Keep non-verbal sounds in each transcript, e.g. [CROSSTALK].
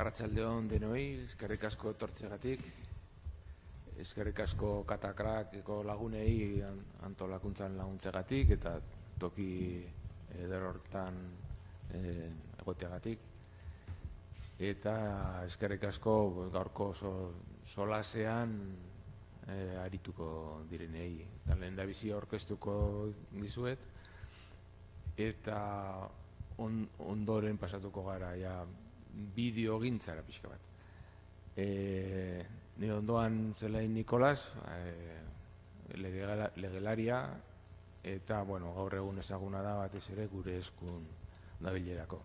Arratxalde hon denoi, eskerrik asko tortzegatik, eskerrik asko katakrak lagunei antolakuntzan laguntzegatik eta toki ederortan eh, egoteagatik. Eta eskerrik asko gaurko solasean eh, arituko direnei. Eta lehen da bizi orkestuko dizuet, eta ondoren pasatuko gara ja, bideo gintzara pixka bat. E, ni ondoan zelain Nikolas, e, legelaria, eta bueno, gaur egun ezaguna da batez ere gure eskun dabilerako.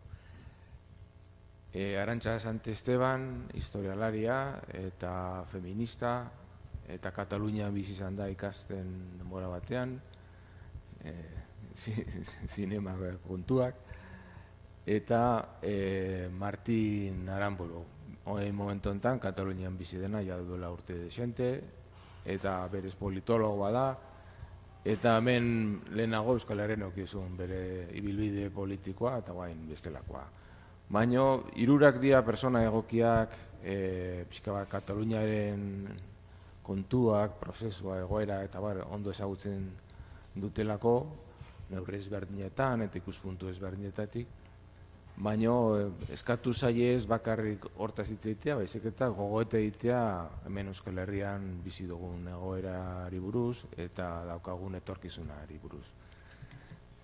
E, Arantxa Sant Esteban, historialaria eta feminista, eta Katalunia bizi izan da ikasten denbora batean, e, [LAUGHS] zinema kontuak, eta e, Martin Aramburu. Hoi momentu enten, Katalunian bizi dena, ja duela urte desente, eta berez politologoa da, eta hemen lehenago Euskal Herren okizun bere ibilbide politikoa eta guain bestelakoa. Baina, irurak dira persona egokiak, e, pixka bat, Kataluniaren kontuak, prozesua, egoera, eta bar, ondo ezagutzen dutelako, neurri ezberdinetan eta ikuspuntu ezberdinetatik, baina eh, eskatu ez bakarrik hortaz hitz egitea, baizik eta gogoete egitea hemen Euskal Herrian bizi dugun egoerari buruz eta daukagun etorkizunari buruz.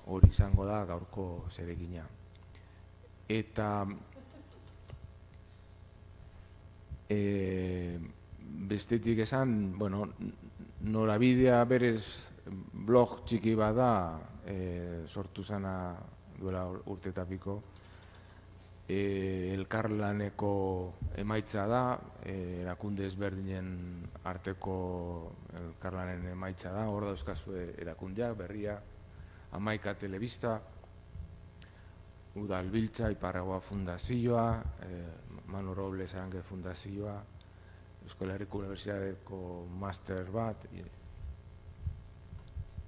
Hori izango da gaurko zeregina. Eta e, bestetik esan, bueno, norabidea berez blog txiki bada e, sortu zana duela urtetapiko, e, elkarlaneko emaitza da, e, erakunde ezberdinen arteko elkarlanen emaitza da, hor dauzkazue erakundea, berria, amaika telebista, Udal Biltza, Iparragoa Fundazioa, e, Manu Robles Arange Fundazioa, Euskal Herriko Universitateko master bat,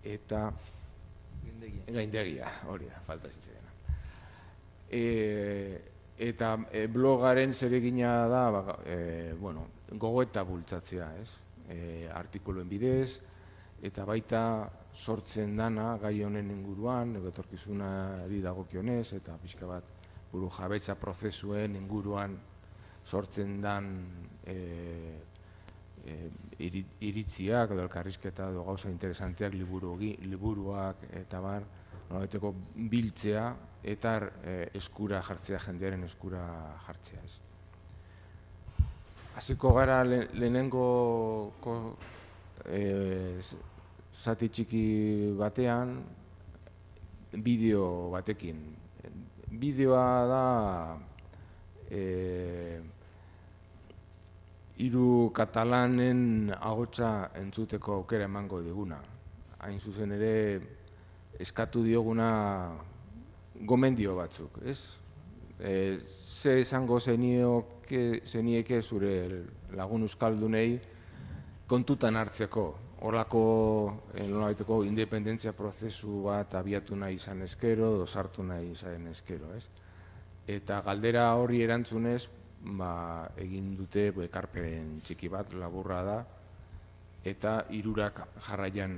eta gaindegia, hori da, falta zitzen. E, eta e, blogaren zeregina da ba, e, bueno, gogoeta bultzatzea, ez? E, artikuluen bidez, eta baita sortzen dana gai honen inguruan, egotorkizunari dagokionez, eta pixka bat buru jabetza prozesuen inguruan sortzen dan e, e, iritziak edo elkarrizketa edo gauza interesanteak liburu, liburuak eta bar, nolabeteko biltzea eta e, eskura jartzea, jendearen eskura jartzea. Ez. Hasiko gara lehenengo ko, e, zati txiki batean bideo batekin. Bideoa da e, hiru katalanen agotza entzuteko aukera emango diguna. Hain zuzen ere eskatu dioguna gomendio batzuk, ez? E, ze esango zenieke zure lagun euskaldunei kontutan hartzeko, horlako eh, nolabaiteko independentzia prozesu bat abiatu nahi izan eskero, dosartu nahi izan eskero, ez? Eta galdera hori erantzunez, ba, egin dute ekarpen txiki bat laburra da, eta hirurak jarraian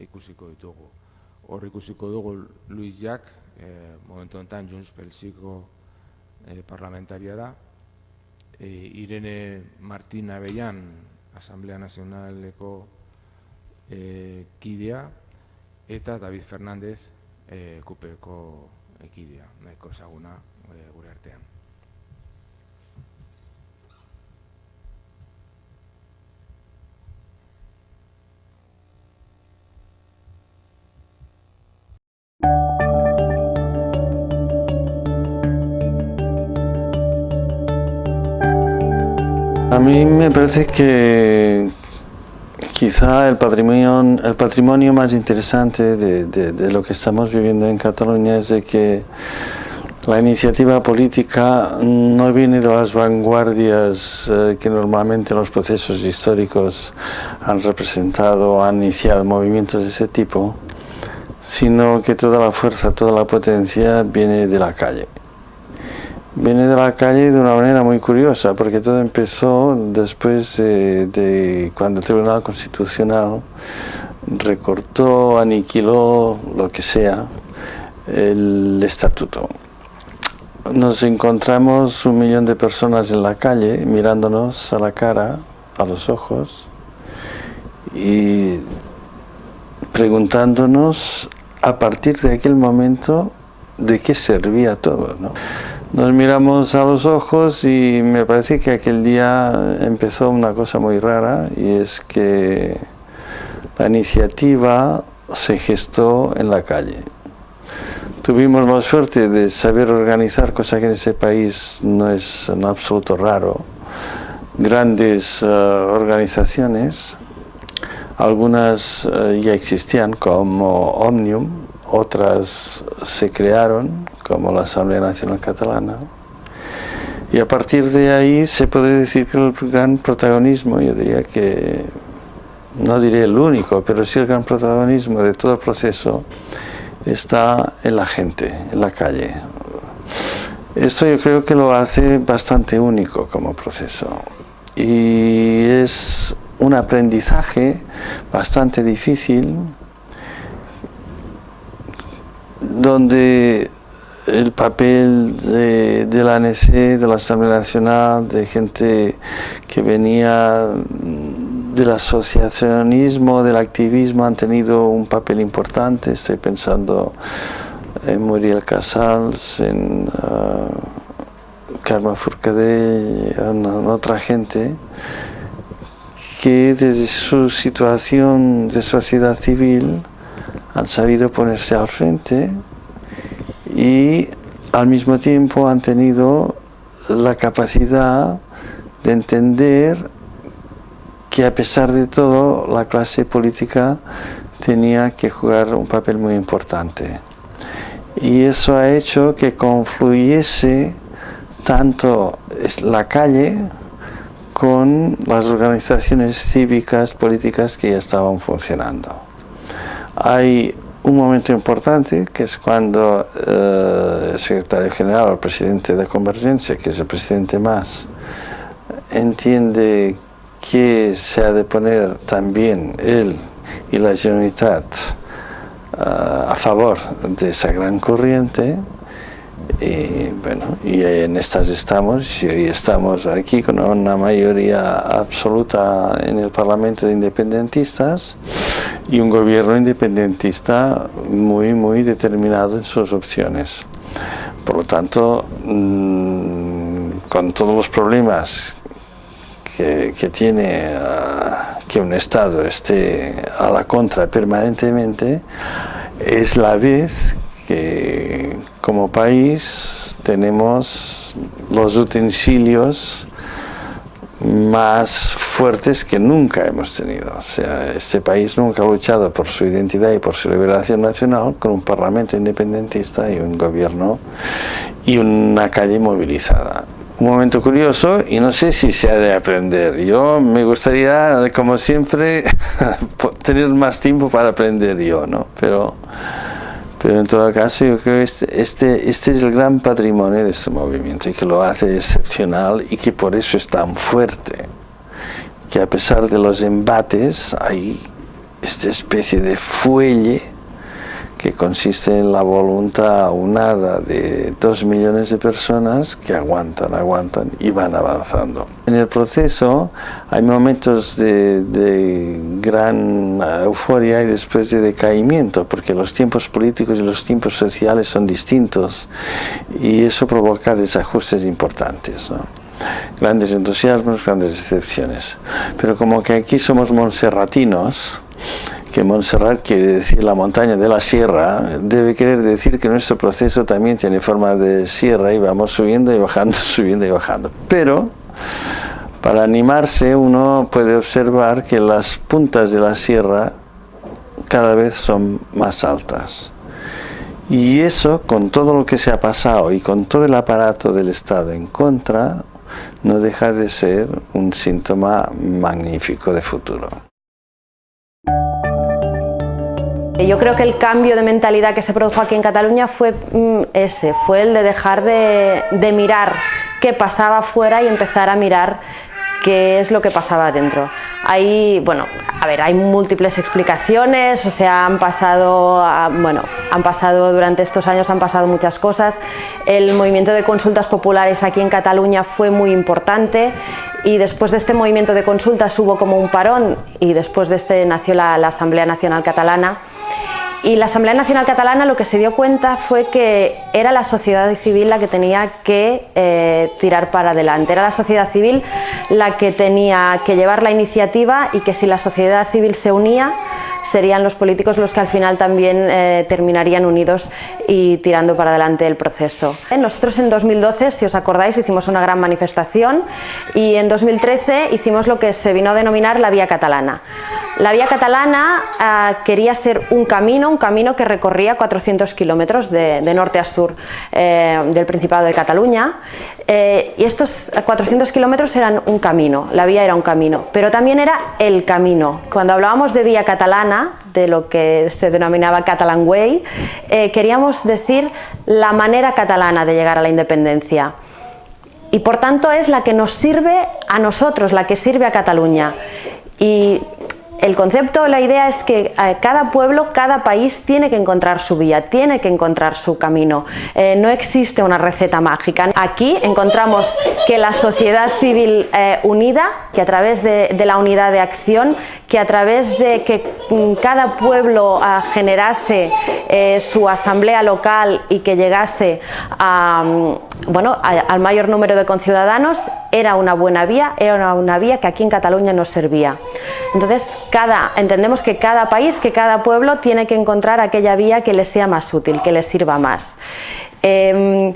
ikusiko ditugu. Hor ikusiko dugu Luis Jack, eh, momentu honetan Junts Pelsiko eh, parlamentaria da, eh, Irene Martina Bellan, Asamblea Nazionaleko eh, kidea, eta David Fernández, eh, kupeko ekidea, nahiko ezaguna eh, gure artean. A mí me parece que quizá el patrimonio, el patrimonio más interesante de, lo que estamos viviendo en Cataluña es de que la iniciativa política no viene de las vanguardias eh, que normalmente los procesos históricos han representado han iniciado movimientos de ese tipo, sino que toda la fuerza, toda la potencia viene de la calle viene de la calle de una manera muy curiosa, porque todo empezó después de, cuando el Tribunal Constitucional recortó, aniquiló, lo que sea, el estatuto. Nos encontramos un millón de personas en la calle mirándonos a la cara, a los ojos, y preguntándonos a partir de aquel momento de qué servía todo. ¿no? Nos miramos a los ojos y me parece que aquel día empezó una cosa muy rara y es que la iniciativa se gestó en la calle. Tuvimos la suerte de saber organizar, cosa que en ese país no es en absoluto raro, grandes eh, organizaciones, algunas eh, ya existían como Omnium, otras se crearon como la Asamblea Nacional Catalana. Y a partir de ahí se puede decir que el gran protagonismo, yo diría que, no diré el único, pero sí el gran protagonismo de todo el proceso está en la gente, en la calle. Esto yo creo que lo hace bastante único como proceso. Y es un aprendizaje bastante difícil donde el papel de, la ANC, de la Asamblea Nacional, de gente que venía del asociacionismo, del activismo, han tenido un papel importante. Estoy pensando en Muriel Casals, en uh, Carmen Furcadell, en, otra gente que desde su situación de sociedad civil han sabido ponerse al frente y al mismo tiempo han tenido la capacidad de entender que a pesar de todo la clase política tenía que jugar un papel muy importante. Y eso ha hecho que confluyese tanto la calle con las organizaciones cívicas, políticas que ya estaban funcionando. Hay un momento importante que es cuando eh, el secretario general, el presidente de Convergencia, que es el presidente más, entiende que se ha de poner también él y la Generalitat eh, a favor de esa gran corriente y bueno, y en estas estamos, y hoy estamos aquí con una mayoría absoluta en el Parlamento de Independentistas y un gobierno independentista muy, muy determinado en sus opciones. Por lo tanto, mm, con todos los problemas que, que tiene uh, que un Estado esté a la contra permanentemente, es la vez que como país tenemos los utensilios más fuertes que nunca hemos tenido. O sea, este país nunca ha luchado por su identidad y por su liberación nacional con un parlamento independentista y un gobierno y una calle movilizada. Un momento curioso y no sé si se ha de aprender. Yo me gustaría, como siempre, [LAUGHS] tener más tiempo para aprender yo, ¿no? Pero pero en todo caso yo creo que este, este, este, es el gran patrimonio de este movimiento y que lo hace excepcional y que por eso es tan fuerte. Que a pesar de los embates hay esta especie de fuelle que consiste en la voluntad unada de dos millones de personas que aguantan, aguantan y van avanzando. En el proceso hay momentos de, gran euforia y después de decaimiento, porque los tiempos políticos y los tiempos sociales son distintos y eso provoca desajustes importantes. Grandes entusiasmos, grandes decepciones. Pero como que aquí somos monserratinos, que Montserrat quiere decir la montaña de la sierra, debe querer decir que nuestro proceso también tiene forma de sierra y vamos subiendo y bajando, [LAUGHS] subiendo y bajando. Pero para animarse uno puede observar que las puntas de la sierra cada vez son más altas. Y eso, con todo lo que se ha pasado y con todo el aparato del Estado en contra, no deja de ser un síntoma magnífico de futuro. Yo creo que el cambio de mentalidad que se produjo aquí en Cataluña fue mm, ese, fue el de dejar de, de mirar qué pasaba afuera y empezar a mirar qué es lo que pasaba dentro. Hay, bueno, a ver, hay múltiples explicaciones, o sea, han pasado, bueno, han pasado durante estos años han pasado muchas cosas. El movimiento de consultas populares aquí en Cataluña fue muy importante y después de este movimiento de consultas hubo como un parón y después de este nació la, la Asamblea Nacional Catalana y la Asamblea Nacional Catalana lo que se dio cuenta fue que era la sociedad civil la que tenía que eh, tirar para adelante, era la sociedad civil la que tenía que llevar la iniciativa y que si la sociedad civil se unía serían los políticos los que al final también eh, terminarían unidos y tirando para adelante el proceso. Nosotros en 2012, si os acordáis, hicimos una gran manifestación y en 2013 hicimos lo que se vino a denominar la Vía Catalana. La vía catalana ah, quería ser un camino, un camino que recorría 400 kilómetros de, norte a sur eh, del Principado de Cataluña eh, y estos 400 kilómetros eran un camino, la vía era un camino, pero también era el camino. Cuando hablábamos de vía catalana, de lo que se denominaba Catalan Way, eh, queríamos decir la manera catalana de llegar a la independencia y por tanto es la que nos sirve a nosotros, la que sirve a Cataluña. Y el concepto, la idea es que eh, cada pueblo, cada país tiene que encontrar su vía, tiene que encontrar su camino. Eh, no existe una receta mágica. Aquí encontramos que la sociedad civil eh, unida, que a través de, la unidad de acción, que a través de que mm, cada pueblo ah, generase su asamblea local y que llegase mm, al mayor número de conciudadanos, era una buena vía, era una vía que aquí en Cataluña nos servía. Entonces, cada, entendemos que cada país, que cada pueblo tiene que encontrar aquella vía que le sea más útil, que le sirva más. Em,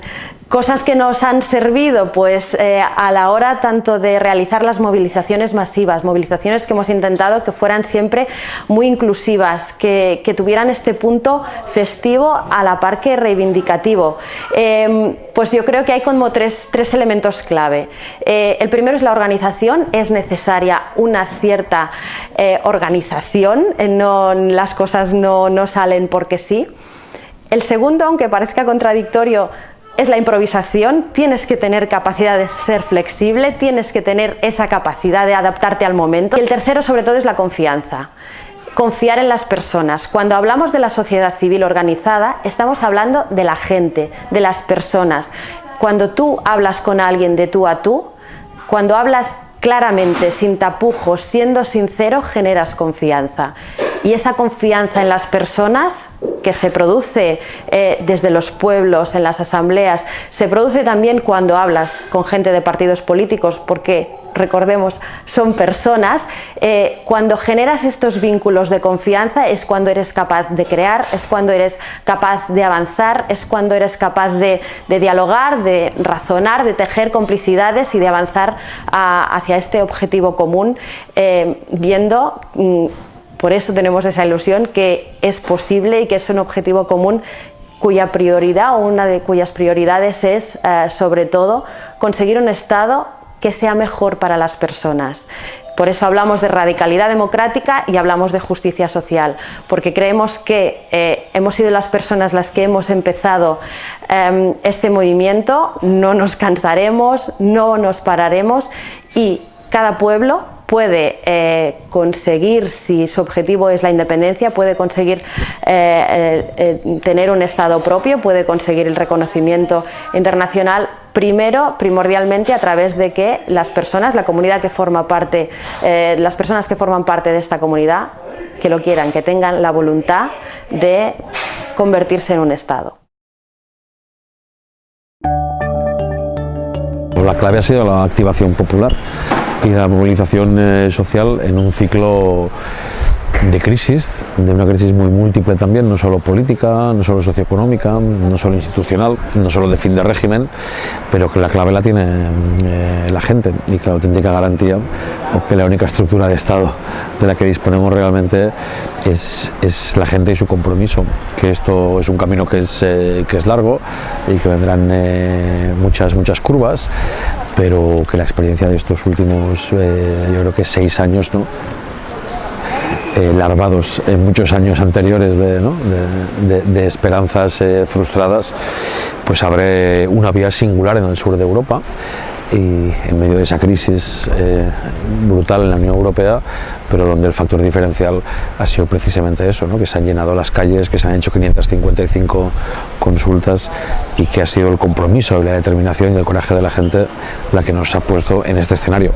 Cosas que nos han servido pues, eh, a la hora tanto de realizar las movilizaciones masivas, movilizaciones que hemos intentado que fueran siempre muy inclusivas, que, tuvieran este punto festivo a la par que reivindicativo. Em, pues yo creo que hay como tres, elementos clave. Eh, el primero es la organización, es necesaria una cierta eh, organización, no, las cosas no, no salen porque sí. El segundo, aunque parezca contradictorio, es la improvisación, tienes que tener capacidad de ser flexible, tienes que tener esa capacidad de adaptarte al momento. Y el tercero sobre todo es la confianza. Confiar en las personas. Cuando hablamos de la sociedad civil organizada, estamos hablando de la gente, de las personas. Cuando tú hablas con alguien de tú a tú, cuando hablas claramente, sin tapujos, siendo sincero, generas confianza. Y esa confianza en las personas que se produce eh, desde los pueblos, en las asambleas, se produce también cuando hablas con gente de partidos políticos, porque recordemos, son personas, eh, cuando generas estos vínculos de confianza es cuando eres capaz de crear, es cuando eres capaz de avanzar, es cuando eres capaz de, dialogar, de razonar, de tejer complicidades y de avanzar hacia este objetivo común, eh, viendo mm, por eso tenemos esa ilusión que es posible y que es un objetivo común cuya prioridad o una de cuyas prioridades es eh, sobre todo conseguir un Estado que sea mejor para las personas. Por eso hablamos de radicalidad democrática y hablamos de justicia social, porque creemos que eh, hemos sido las personas las que hemos empezado em, este movimiento, no nos cansaremos, no nos pararemos y cada pueblo puede eh, conseguir, si su objetivo es la independencia, puede conseguir eh, eh, tener un Estado propio, puede conseguir el reconocimiento internacional, primero, primordialmente, a través de que las personas, la comunidad que forma parte, las personas que forman parte de esta comunidad, que lo quieran, que tengan la voluntad de convertirse en un Estado. La clave ha sido la activación popular y la movilización eh, social en un ciclo de crisis, de una crisis muy múltiple también, no solo política, no solo socioeconómica, no solo institucional, no solo de fin de régimen, pero que la clave la tiene eh, la gente y que la auténtica garantía o que la única estructura de Estado de la que disponemos realmente es, es la gente y su compromiso, que esto es un camino que es, eh, que es largo y que vendrán eh, muchas, muchas curvas, pero que la experiencia de estos últimos, yo creo que seis años, ¿no? Eh, larvados en muchos años anteriores de, esperanzas eh, frustradas, pues abre una vía singular en el sur de Europa y en medio de esa crisis eh, brutal en la Unión Europea, pero donde el factor diferencial ha sido precisamente eso, ¿no? que se han llenado las calles, que se han hecho 555 consultas y que ha sido el compromiso la determinación y el coraje de la gente la que nos ha puesto en este escenario,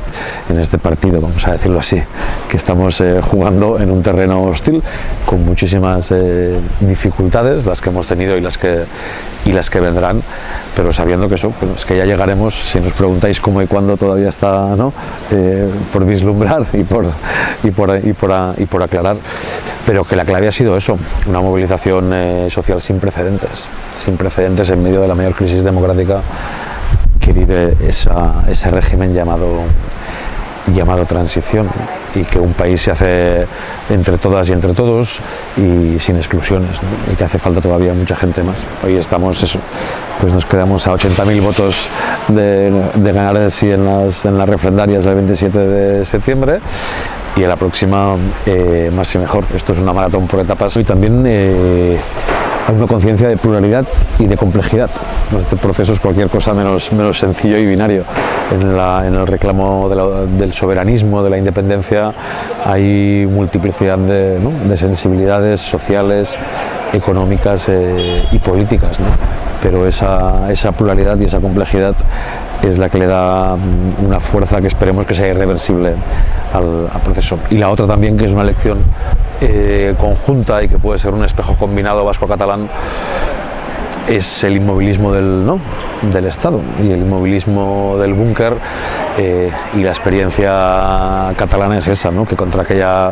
en este partido, vamos a decirlo así, que estamos eh, jugando en un terreno hostil con muchísimas eh, dificultades, las que hemos tenido y las que, y las que vendrán, pero sabiendo que eso, es que ya llegaremos, si nos preguntáis cómo y cuándo todavía está ¿no? Eh, por vislumbrar y por, por, y, por, y por aclarar, pero que la clave ha sido eso, una movilización social sin precedentes, sin precedentes en medio de la mayor crisis democrática que vive ese régimen llamado llamado transición y que un país se hace entre todas y entre todos y sin exclusiones y que hace falta todavía mucha gente más. Hoy estamos, eso, pues nos quedamos a 80.000 votos de, ganar el sí en las, en las refrendarias del 27 de septiembre y en la próxima eh, más y mejor. Esto es una maratón por etapas y también eh, una conciencia de pluralidad y de complejidad. Este proceso es cualquier cosa menos, menos sencillo y binario. En, el reclamo del soberanismo, de la independencia, hay multiplicidad de, de sensibilidades sociales, económicas eh, y políticas. Pero esa, esa pluralidad y esa complejidad es la que le da mm, una fuerza que esperemos que sea irreversible al, proceso. Y la otra también, que es una lección eh, conjunta y que puede ser un espejo combinado vasco-catalán es el inmovilismo del, ¿no? del Estado y el inmovilismo del búnker eh, y la experiencia catalana es esa, ¿no? que contra aquella,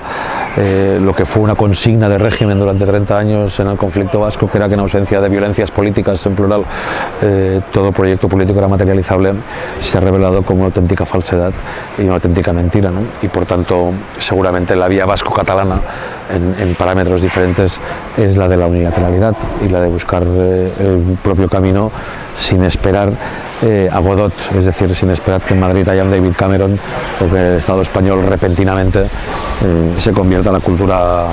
eh, lo que fue una consigna de régimen durante 30 años en el conflicto vasco, que era que en ausencia de violencias políticas en plural, eh, todo proyecto político era materializable, se ha revelado como una auténtica falsedad y una auténtica mentira. ¿no? Y por tanto, seguramente la vía vasco-catalana en, parámetros diferentes es la de la unilateralidad y la de buscar el propio camino sin esperar eh, a Godot, es decir, sin esperar que en Madrid haya David Cameron o que el Estado español repentinamente eh, se convierta en la cultura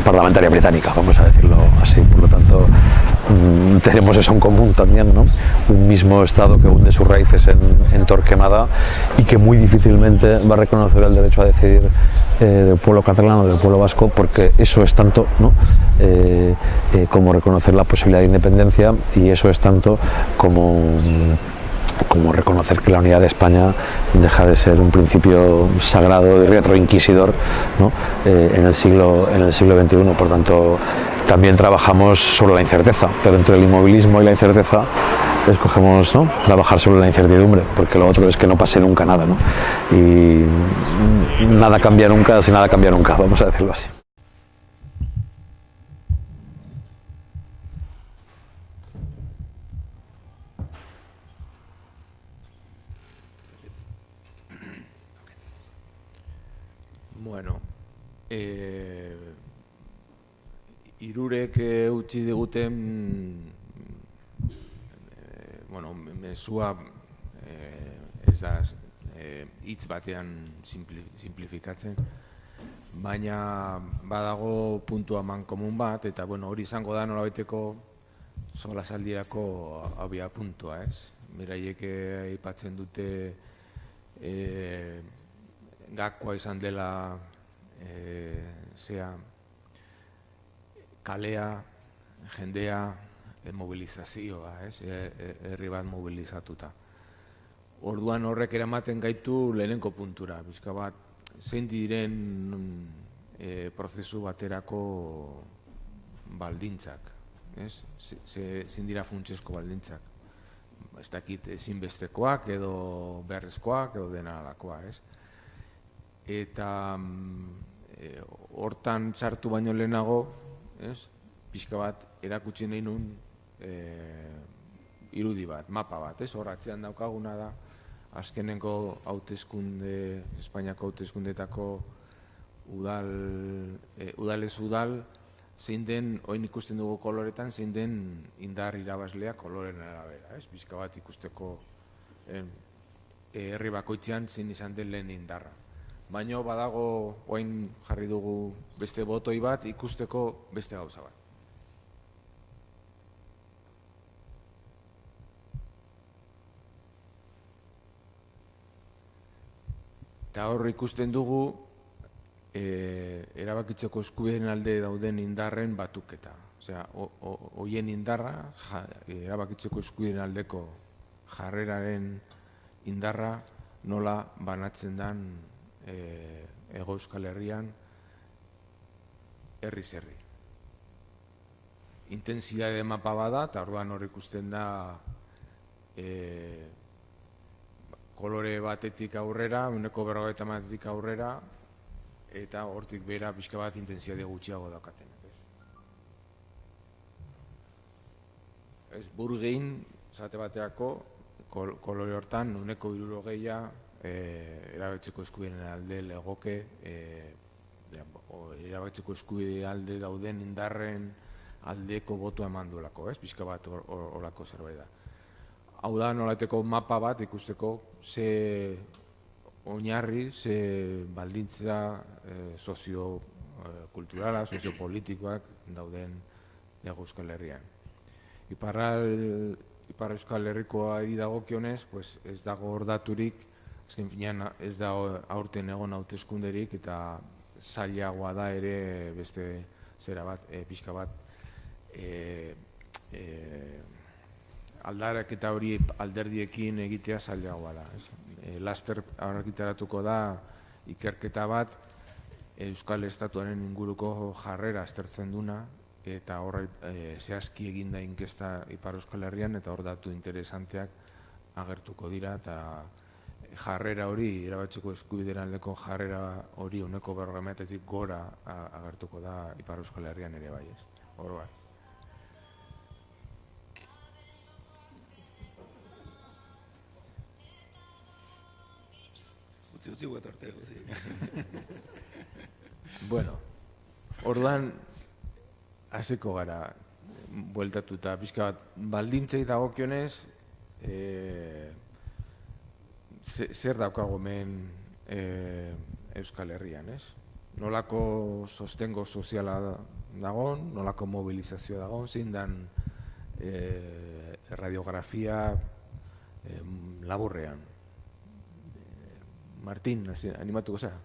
parlamentaria británica, vamos a decirlo así. Por lo tanto, mm, tenemos eso en común también, ¿no? un mismo Estado que hunde sus raíces en, Torquemada y que muy difícilmente va a reconocer el derecho a decidir eh, del pueblo catalán o del pueblo vasco, porque eso es tanto ¿no? eh, eh, como reconocer la posibilidad de independencia y eso es tanto como como reconocer que la unidad de España deja de ser un principio sagrado y retroinquisidor ¿no? eh, en, el siglo, en el siglo XXI. Por tanto, también trabajamos sobre la incerteza, pero entre el inmovilismo y la incerteza escogemos ¿no? trabajar sobre la incertidumbre, porque lo otro es que no pase nunca nada. ¿no? Y nada cambia nunca si nada cambia nunca, vamos a decirlo así. E, irurek e, utzi diguten e, bueno, mesua e, ez da hitz batean simplifikatzen, baina badago puntua man komun bat, eta bueno, hori izango da nolabaiteko sola saldirako abia puntua, ez? Miraiek aipatzen dute e, gakoa izan dela e, zea kalea, jendea, e, mobilizazioa, ez? E, e, herri bat mobilizatuta. Orduan horrek eramaten gaitu lehenenko puntura, bizka bat, zein diren e, prozesu baterako baldintzak, ez? Zein dira funtsesko baldintzak. Ez dakit ezinbestekoak edo beharrezkoak edo dena alakoa, ez? eta e, hortan txartu baino lehenago, ez? pixka bat, erakutsi nahi nun e, irudi bat, mapa bat, ez? Hor atzean daukaguna da, azkenengo hautezkunde, Espainiako hautezkundetako udal, e, udalez udal, zein den, oin ikusten dugu koloretan, zein den indar irabazlea koloren arabera, ez? Bizka bat ikusteko herri bakoitzean zein izan den lehen indarra baino badago oain jarri dugu beste botoi bat ikusteko beste gauza bat. Eta hor ikusten dugu e, erabakitzeko eskubideen alde dauden indarren batuketa. Osea, hoien indarra, ja, erabakitzeko eskubideen aldeko jarreraren indarra nola banatzen den e, ego euskal herrian herri zerri. Intensidade mapa bada, eta orduan hor ikusten da e, kolore batetik aurrera, uneko berrogeita batetik aurrera, eta hortik bera pixka bat intensiade gutxiago daukaten. Ez, burgein, zate bateako, kol, kolore hortan, uneko iruro gehia, e, erabetzeko eskubideen alde legoke, e, erabetzeko eskubide alde dauden indarren aldeko botu eman duelako, ez? Pixka bat horako zerbait da hau da nolateko mapa bat ikusteko ze oinarri, ze baldintza e, sozio kulturala, soziopolitikoak dauden dago Euskal Herrian. Iparral, Ipar Euskal Herrikoa eri dago pues ez dago ordaturik, ezken finean ez da aurten egon hauteskunderik eta zailagoa da ere beste zera bat, e, pixka bat, e, e, aldarak eta hori alderdiekin egitea zailagoa da. E, laster argitaratuko da ikerketa bat Euskal Estatuaren inguruko jarrera aztertzen duna eta hor e, zehazki eginda inkesta Ipar Euskal Herrian eta hor datu interesanteak agertuko dira eta jarrera hori, erabatzeko eskubideran aldeko jarrera hori uneko berrogemetetik gora agertuko da Ipar Euskal Herrian ere bai ez. Hor bai. utzi utzi guet arte, [LAUGHS] bueno, orduan, hasiko gara, bueltatu eta pixka bat, baldintzei dagokionez, e, zer daukago men e, Euskal Herrian, ez? Nolako sostengo soziala dagon, nolako mobilizazioa dagon, zein dan e, radiografia e, laburrean. Martín, animatuko zera.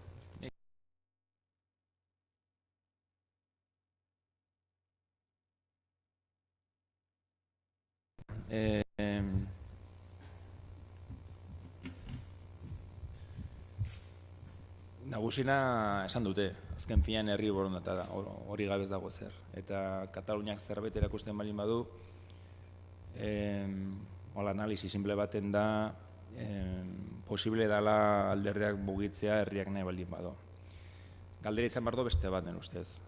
Eh, nagusina esan dute, azken finean herri borondata da, hori gabez dago zer. Eta Kataluniak zerbait erakusten balin badu, eh, hola analizi simple baten da, posible dala alderdeak bugitzea herriak nahi baldin bado. Galdera izan bardo beste bat den ustez.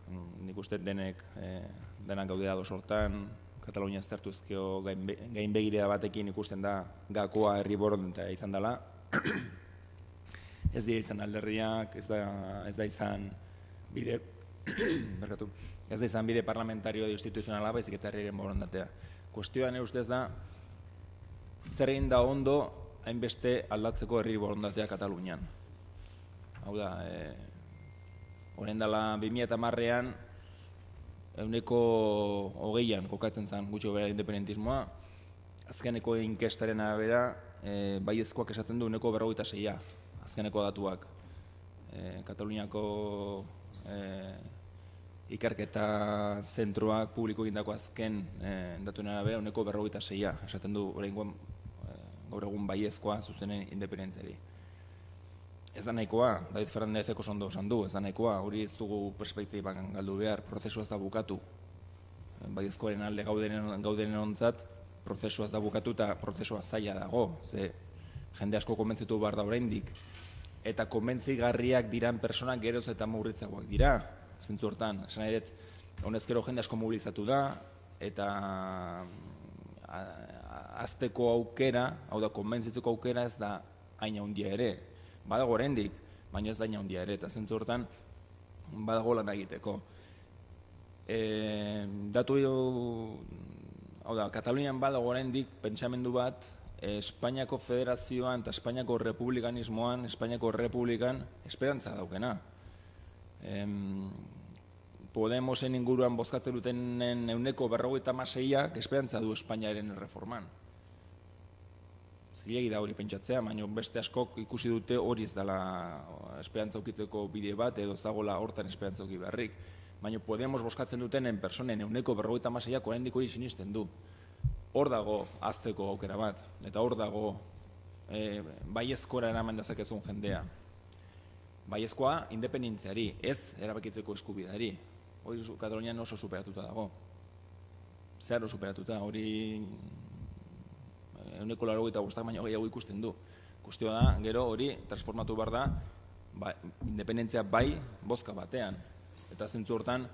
Nik uste denek e, denak gaudea sortan, Katalunia eztertuzkio gain begirea batekin ikusten da gakoa herri boronda izan dela. Ez dira izan alderriak, ez da, ez da izan bide [COUGHS] berkatu, ez da izan bide parlamentario edo instituzionala baizik eta herriaren borondatea. Kuestioa nire ustez da, zer da ondo hainbeste aldatzeko herri borondatea Katalunian. Hau da, e, horren dela 2000 eta marrean, euneko hogeian kokatzen zen gutxo bera independentismoa, azkeneko inkestaren arabera, e, bai ezkoak esaten du euneko berrogeita zeia, azkeneko datuak. E, Kataluniako e, ikerketa zentroak publiko egindako azken e, datuen arabera, euneko berrogeita zeia, esaten du horrengoan gaur egun baiezkoa zuzenen independentziari. Ez da nahikoa, David Fernandez eko sondo esan du, ez da nahikoa, hori ez dugu perspektiban galdu behar, prozesua ez da bukatu. Baiezkoaren alde gaudenen, gaudenen ontzat, prozesua ez da bukatu eta prozesua zaila dago, ze jende asko konbentzitu behar da oraindik. Eta konbentzigarriak diran personak geroz eta murritzagoak dira, zentzu hortan. Esan nahi dut, honezkero jende asko mobilizatu da, eta azteko aukera, hau da, konbentzitzeko aukera ez da aina handia ere. Badago oraindik, baina ez da aina handia ere, eta zentzu hortan, badago lan egiteko. E, datu hau da, Katalunian badago oraindik pentsamendu bat, Espainiako federazioan eta Espainiako republikanismoan, Espainiako republikan esperantza daukena. Em, Podemosen inguruan bozkatzen dutenen euneko berrogeita maseiak esperantza du Espainiaren reforman. Zilegi da hori pentsatzea, baina beste askok ikusi dute hori ez dela esperantza ukitzeko bide bat edo zagola hortan esperantza uki beharrik. Baina Podemos bozkatzen dutenen personen euneko berrogeita maseiak oraindik hori sinisten du. Hor dago azteko aukera bat, eta hor dago e, baiezkora eraman dezakezun jendea. Baiezkoa independentziari, ez erabakitzeko eskubidari. Hori Katalunian oso superatuta dago. Zero superatuta, hori euneko laro eta bostak baino gehiago ikusten du. Kustioa da, gero hori transformatu behar da, ba, independentzia bai bozka batean. Eta zentzu hortan,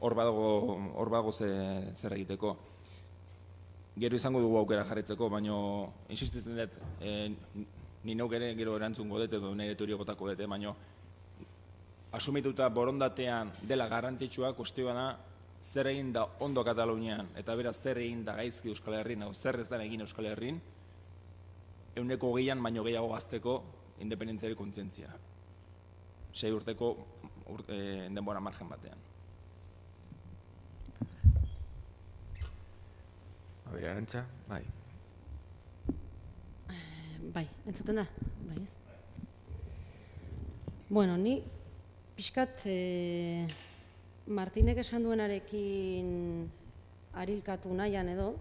hor badago, hor badago ze, zer egiteko. Gero izango dugu aukera jarritzeko, baino insistitzen dut, e, ni neuk ere gero erantzungo dut edo nire teoria botako dut, baino asumituta borondatean dela garrantzitsua kustioa da zer egin da ondo Katalunian eta beraz zer egin da gaizki Euskal Herrin edo zer ez da egin Euskal Herrin euneko gehian baino gehiago gazteko independentziari kontzientzia. Sei urteko ur, e, denbora margen batean. Abira, arantxa, bai. Bai, entzuten da? Bai, ez? Bueno, ni pixkat e, Martinek esan duenarekin arilkatu nahian edo,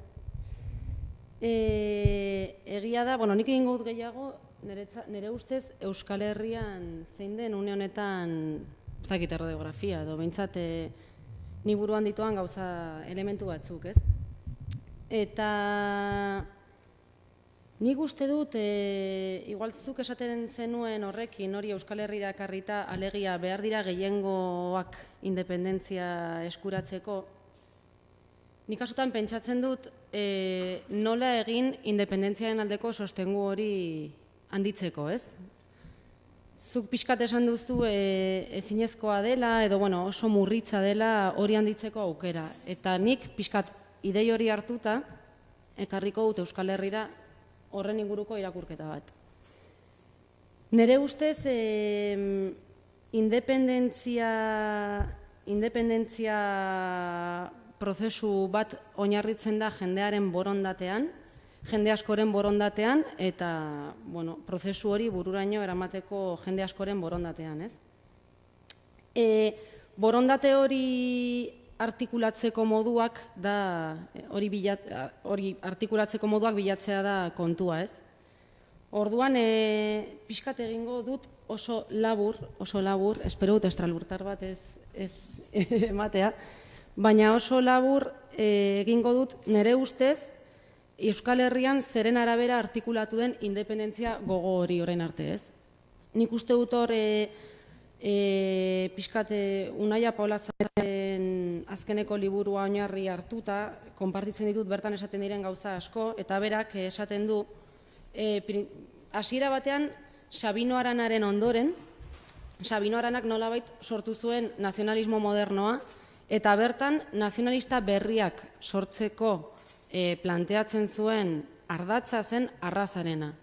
e, egia da, bueno, nik egingo dut gehiago, niretza- nire ustez Euskal Herrian zein den une honetan ez dakit edo behintzat e, ni buruan dituan gauza elementu batzuk, ez? Eta Nik uste dut, e, igual zuk esaten zenuen horrekin, hori Euskal Herrira ekarrita alegia behar dira gehiengoak independentzia eskuratzeko, nik askotan pentsatzen dut e, nola egin independentziaren aldeko sostengu hori handitzeko, ez? Zuk pixkat esan duzu e, ezinezkoa dela, edo bueno, oso murritza dela hori handitzeko aukera. Eta nik pixkat idei hori hartuta, ekarriko dut Euskal Herrira horren inguruko irakurketa bat. Nere ustez, eh, independentzia, independentzia prozesu bat oinarritzen da jendearen borondatean, jende askoren borondatean, eta bueno, prozesu hori bururaino eramateko jende askoren borondatean, ez? E, borondate hori artikulatzeko moduak da hori bilat, hori artikulatzeko moduak bilatzea da kontua, ez? Orduan e, pixkat egingo dut oso labur, oso labur, espero dut estralurtar bat ez, ez [LAUGHS] ematea, baina oso labur e, egingo dut nire ustez Euskal Herrian zeren arabera artikulatu den independentzia gogo hori orain arte, ez? Nik uste dut hor e, e, pixkat e, Unaia Paula Zaren azkeneko liburua oinarri hartuta, konpartitzen ditut bertan esaten diren gauza asko, eta berak esaten du, e, hasiera batean Sabino Aranaren ondoren, Sabino Aranak nolabait sortu zuen nazionalismo modernoa, eta bertan nazionalista berriak sortzeko e, planteatzen zuen ardatza zen arrazarena.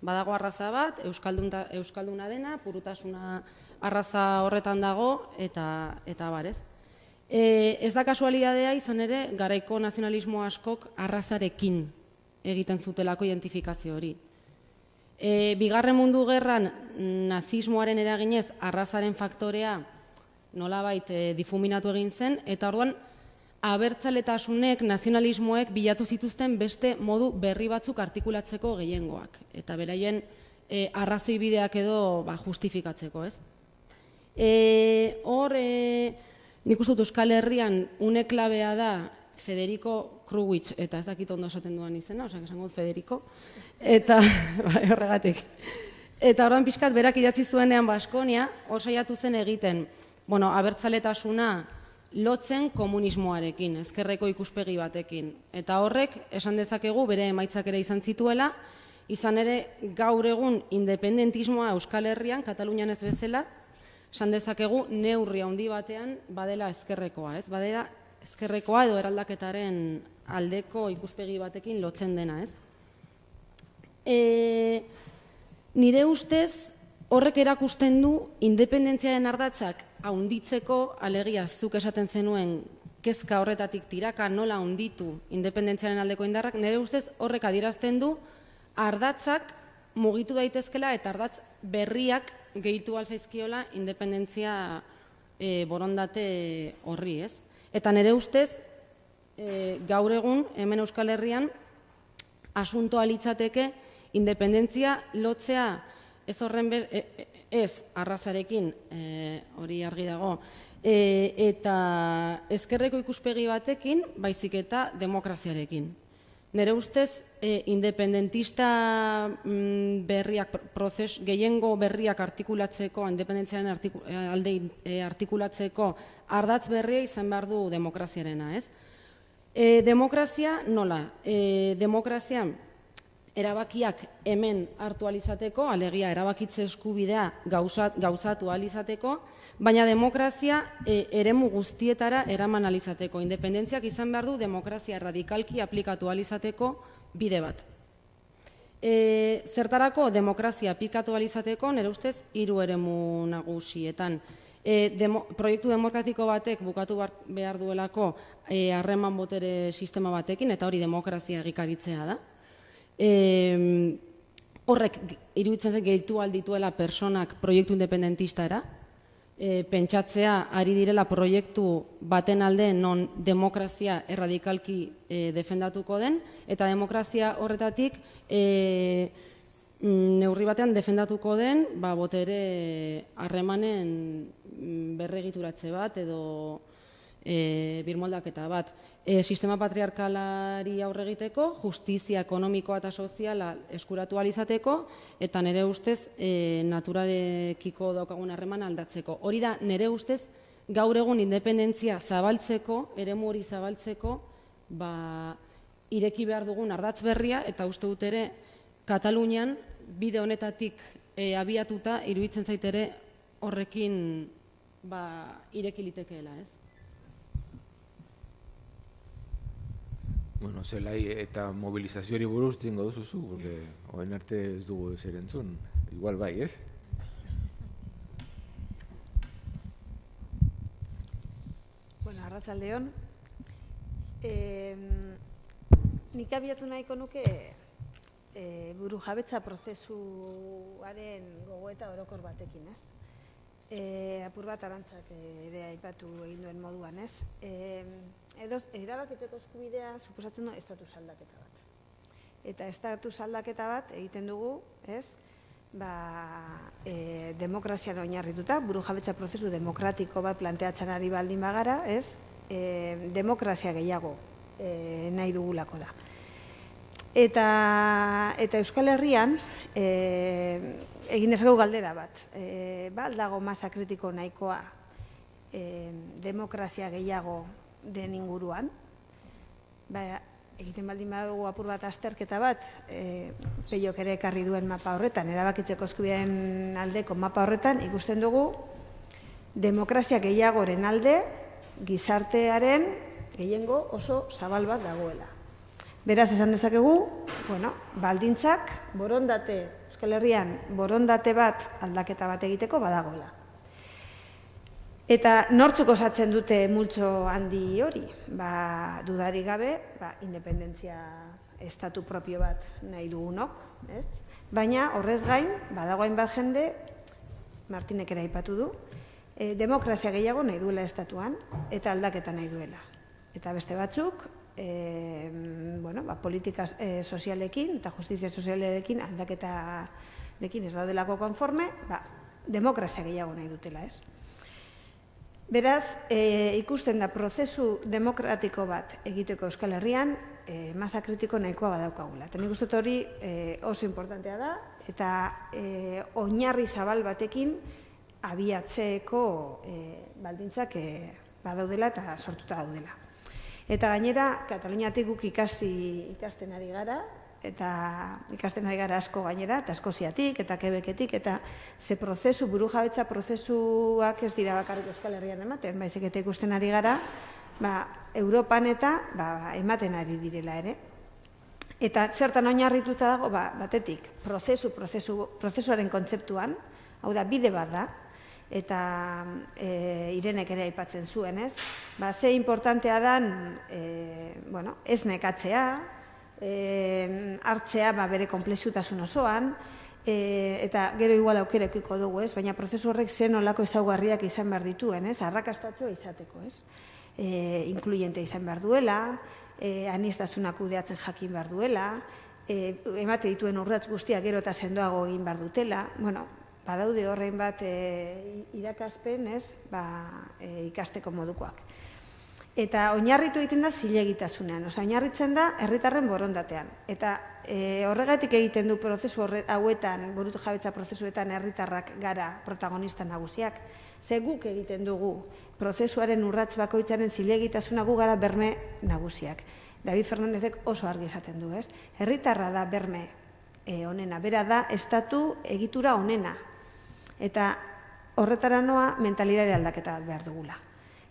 Badago arraza bat, euskaldunta, euskalduna dena, purutasuna arraza horretan dago, eta, eta barez. E, ez da kasualidadea izan ere, garaiko nazionalismo askok arrazarekin egiten zutelako identifikazio hori. E, bigarren mundu gerran nazismoaren eraginez arrazaren faktorea nolabait e, difuminatu egin zen, eta orduan abertzaletasunek, nazionalismoek bilatu zituzten beste modu berri batzuk artikulatzeko gehiengoak. Eta beraien e, arrazoi bideak edo ba, justifikatzeko, ez? E, hor, e, nik uste dut Euskal Herrian une klabea da Federico Kruwitz, eta ez dakit ondo esaten duan izena, osak esango Federico, eta, [LAUGHS] bai, horregatik. Eta orduan pixkat berak idatzi zuenean Baskonia, hor saiatu zen egiten, bueno, abertzaletasuna lotzen komunismoarekin, ezkerreko ikuspegi batekin. Eta horrek, esan dezakegu, bere emaitzak ere izan zituela, izan ere gaur egun independentismoa Euskal Herrian, Katalunian ez bezala, esan dezakegu neurri handi batean badela ezkerrekoa, ez? Badela ezkerrekoa edo eraldaketaren aldeko ikuspegi batekin lotzen dena, ez? E, nire ustez, horrek erakusten du independentziaren ardatzak haunditzeko, alegia zuk esaten zenuen kezka horretatik tiraka nola hunditu independentziaren aldeko indarrak, nire ustez horrek adierazten du ardatzak mugitu daitezkela eta ardatz berriak gehitu alzaizkiola independentzia e, borondate horri, ez? Eta nire ustez, e, gaur egun, hemen Euskal Herrian, asuntoa litzateke independentzia lotzea ez horren ber, e, e, ez arrazarekin, e, hori argi dago, e, eta ezkerreko ikuspegi batekin, baizik eta demokraziarekin. Nere ustez, e, independentista mm, berriak, prozes, gehiengo berriak artikulatzeko, independentziaren artiku, alde e, artikulatzeko, ardatz berria izan behar du demokraziarena, ez? E, demokrazia nola? E, demokrazia erabakiak hemen hartu alizateko, alegia erabakitze eskubidea gauzat, gauzatu alizateko, baina demokrazia e, eremu guztietara eraman alizateko. Independentziak izan behar du demokrazia radikalki aplikatu alizateko bide bat. E, zertarako demokrazia aplikatu alizateko, nire ustez, hiru eremu nagusietan. E, demo, proiektu demokratiko batek bukatu behar duelako e, harreman botere sistema batekin, eta hori demokrazia egikaritzea da. E, horrek iruditzen zen gehitu aldituela personak proiektu independentista e, pentsatzea ari direla proiektu baten alde non demokrazia erradikalki e, defendatuko den, eta demokrazia horretatik e, neurri batean defendatuko den ba, botere harremanen mm, berregituratze bat edo e, birmoldaketa bat e, sistema patriarkalari aurre egiteko, justizia ekonomikoa eta soziala eskuratu alizateko, eta nire ustez e, naturarekiko daukagun harreman aldatzeko. Hori da, nire ustez, gaur egun independentzia zabaltzeko, ere hori zabaltzeko, ba, ireki behar dugun ardatz berria, eta uste dut ere, Katalunian, bide honetatik e, abiatuta, iruditzen zaitere horrekin ba, ireki litekeela, ez? Bueno, zelai eta mobilizazioari buruz zingo duzuzu, porque oen arte ez dugu zer entzun. Igual bai, ez? Bueno, arratzaldeon. Eh, nik abiatu nahiko nuke eh, buru jabetza prozesuaren gogoeta orokor batekin, ez? Eh, apur bat arantzak ere aipatu egin duen moduan, ez? Eh, edo erabakitzeko eskubidea suposatzen du estatus aldaketa bat. Eta estatus aldaketa bat egiten dugu, ez? Ba, e, demokrazia oinarrituta, buru jabetza prozesu demokratiko bat planteatzen ari baldin bagara, ez? E, demokrazia gehiago e, nahi dugulako da. Eta, eta Euskal Herrian, e, egin dezakegu galdera bat, e, ba, aldago masa kritiko nahikoa e, demokrazia gehiago den inguruan. Ba, egiten baldin badugu apur bat azterketa bat, e, peiok ere ekarri duen mapa horretan, erabakitzeko eskubideen aldeko mapa horretan, ikusten dugu demokrazia gehiagoren alde, gizartearen gehiengo oso zabal bat dagoela. Beraz, esan dezakegu, bueno, baldintzak, borondate, Euskal Herrian, borondate bat aldaketa bat egiteko badagoela. Eta nortzuk osatzen dute multzo handi hori? Ba, dudari gabe, ba, independentzia estatu propio bat nahi dugunok, ez? Baina horrez gain, badagoain bat jende, Martinek ere aipatu du, e, demokrazia gehiago nahi duela estatuan eta aldaketa nahi duela. Eta beste batzuk, e, bueno, ba, politika e, sozialekin eta justizia sozialekin aldaketa dekin ez daudelako konforme, ba, demokrazia gehiago nahi dutela, ez? Beraz, e, ikusten da prozesu demokratiko bat egiteko Euskal Herrian, e, masa kritiko nahikoa badaukagula. Eta nik uste hori e, oso importantea da, eta e, oinarri zabal batekin abiatzeeko e, baldintzak e, badaudela eta sortuta daudela. Eta gainera, Kataluniatik guk ikasi ikasten ari gara, eta ikasten ari gara asko gainera, eta eskoziatik, eta kebeketik, eta ze prozesu, buru jabetza prozesuak ez dira bakarrik euskal herrian ematen, baizik eta ikusten ari gara, ba, Europan eta ba, ematen ari direla ere. Eta zertan oinarrituta dago, ba, batetik, prozesu, prozesu, prozesuaren kontzeptuan, hau da, bide bat da, eta e, irenek ere aipatzen zuen, ez? Ba, ze importantea dan, e, bueno, ez nekatzea, e, hartzea ba, bere komplexutasun osoan, e, eta gero igual aukerekiko dugu, ez? Baina prozesu horrek zen olako ezaugarriak izan behar dituen, ez? Arrakastatua izateko, ez? E, inkluiente izan behar duela, e, anistasunak kudeatzen jakin behar duela, e, emate dituen urratz guztiak gero eta sendoago egin behar dutela, bueno, badaude horrein bat e, irakaspen, ez? Ba, e, ikasteko modukoak eta oinarritu egiten da zilegitasunean, osea oinarritzen da herritarren borondatean. Eta e, horregatik egiten du prozesu horre, hauetan, burutu jabetza prozesuetan herritarrak gara protagonista nagusiak. Ze guk egiten dugu prozesuaren urrats bakoitzaren zilegitasuna gu gara berme nagusiak. David Fernandezek oso argi esaten du, ez? Herritarra da berme e, onena, bera da estatu egitura onena. Eta horretara noa mentalidade aldaketa bat behar dugula.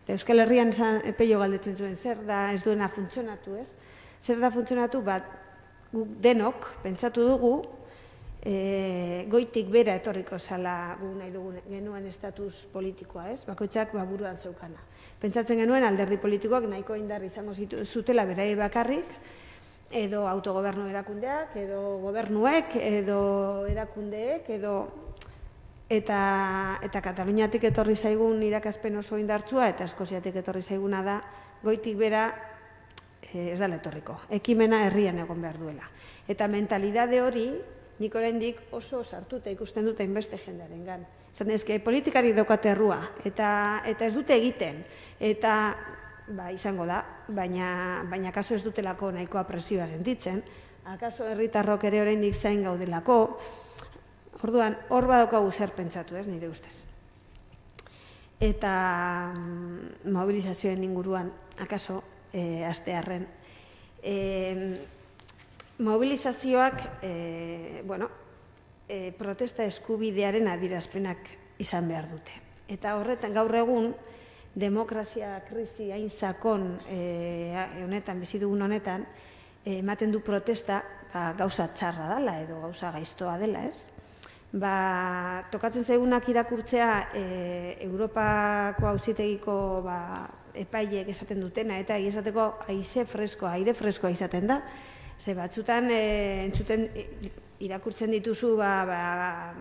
Eta Euskal Herrian esan epeio galdetzen zuen, zer da ez duena funtzionatu, ez? Zer da funtzionatu, bat guk denok, pentsatu dugu, e, goitik bera etorriko zala gu nahi dugu genuen estatus politikoa, ez? Bakoitzak baburuan zeukana. Pentsatzen genuen alderdi politikoak nahiko indar izango zutela berai bakarrik, edo autogobernu erakundeak, edo gobernuek, edo erakundeek, edo eta eta Kataluniatik etorri zaigun irakaspen oso indartsua eta Eskoziatik etorri zaiguna da goitik bera e, ez da etorriko. Ekimena herrian egon behar duela. Eta mentalidade hori nik oraindik oso sartuta ikusten dute inbeste jendearengan. Esan eske politikari daukate errua eta eta ez dute egiten eta ba, izango da, baina baina kaso ez dutelako nahikoa presioa sentitzen. Akaso herritarrok ere oraindik zain gaudelako, Orduan, hor badaukagu zer pentsatu, ez, nire ustez. Eta mm, mobilizazioen inguruan, akaso, e, astearren, e, mobilizazioak, e, bueno, e, protesta eskubidearen adirazpenak izan behar dute. Eta horretan, gaur egun, demokrazia krisi hain zakon e, honetan, bizi dugun honetan, ematen du protesta ba, gauza txarra dela edo gauza gaiztoa dela, ez? Ba, tokatzen zaigunak irakurtzea e, Europako auzitegiko ba, epaileek esaten dutena, eta esateko aize freskoa, aire freskoa izaten da. Ze batzutan e, entzuten e, irakurtzen dituzu ba, ba,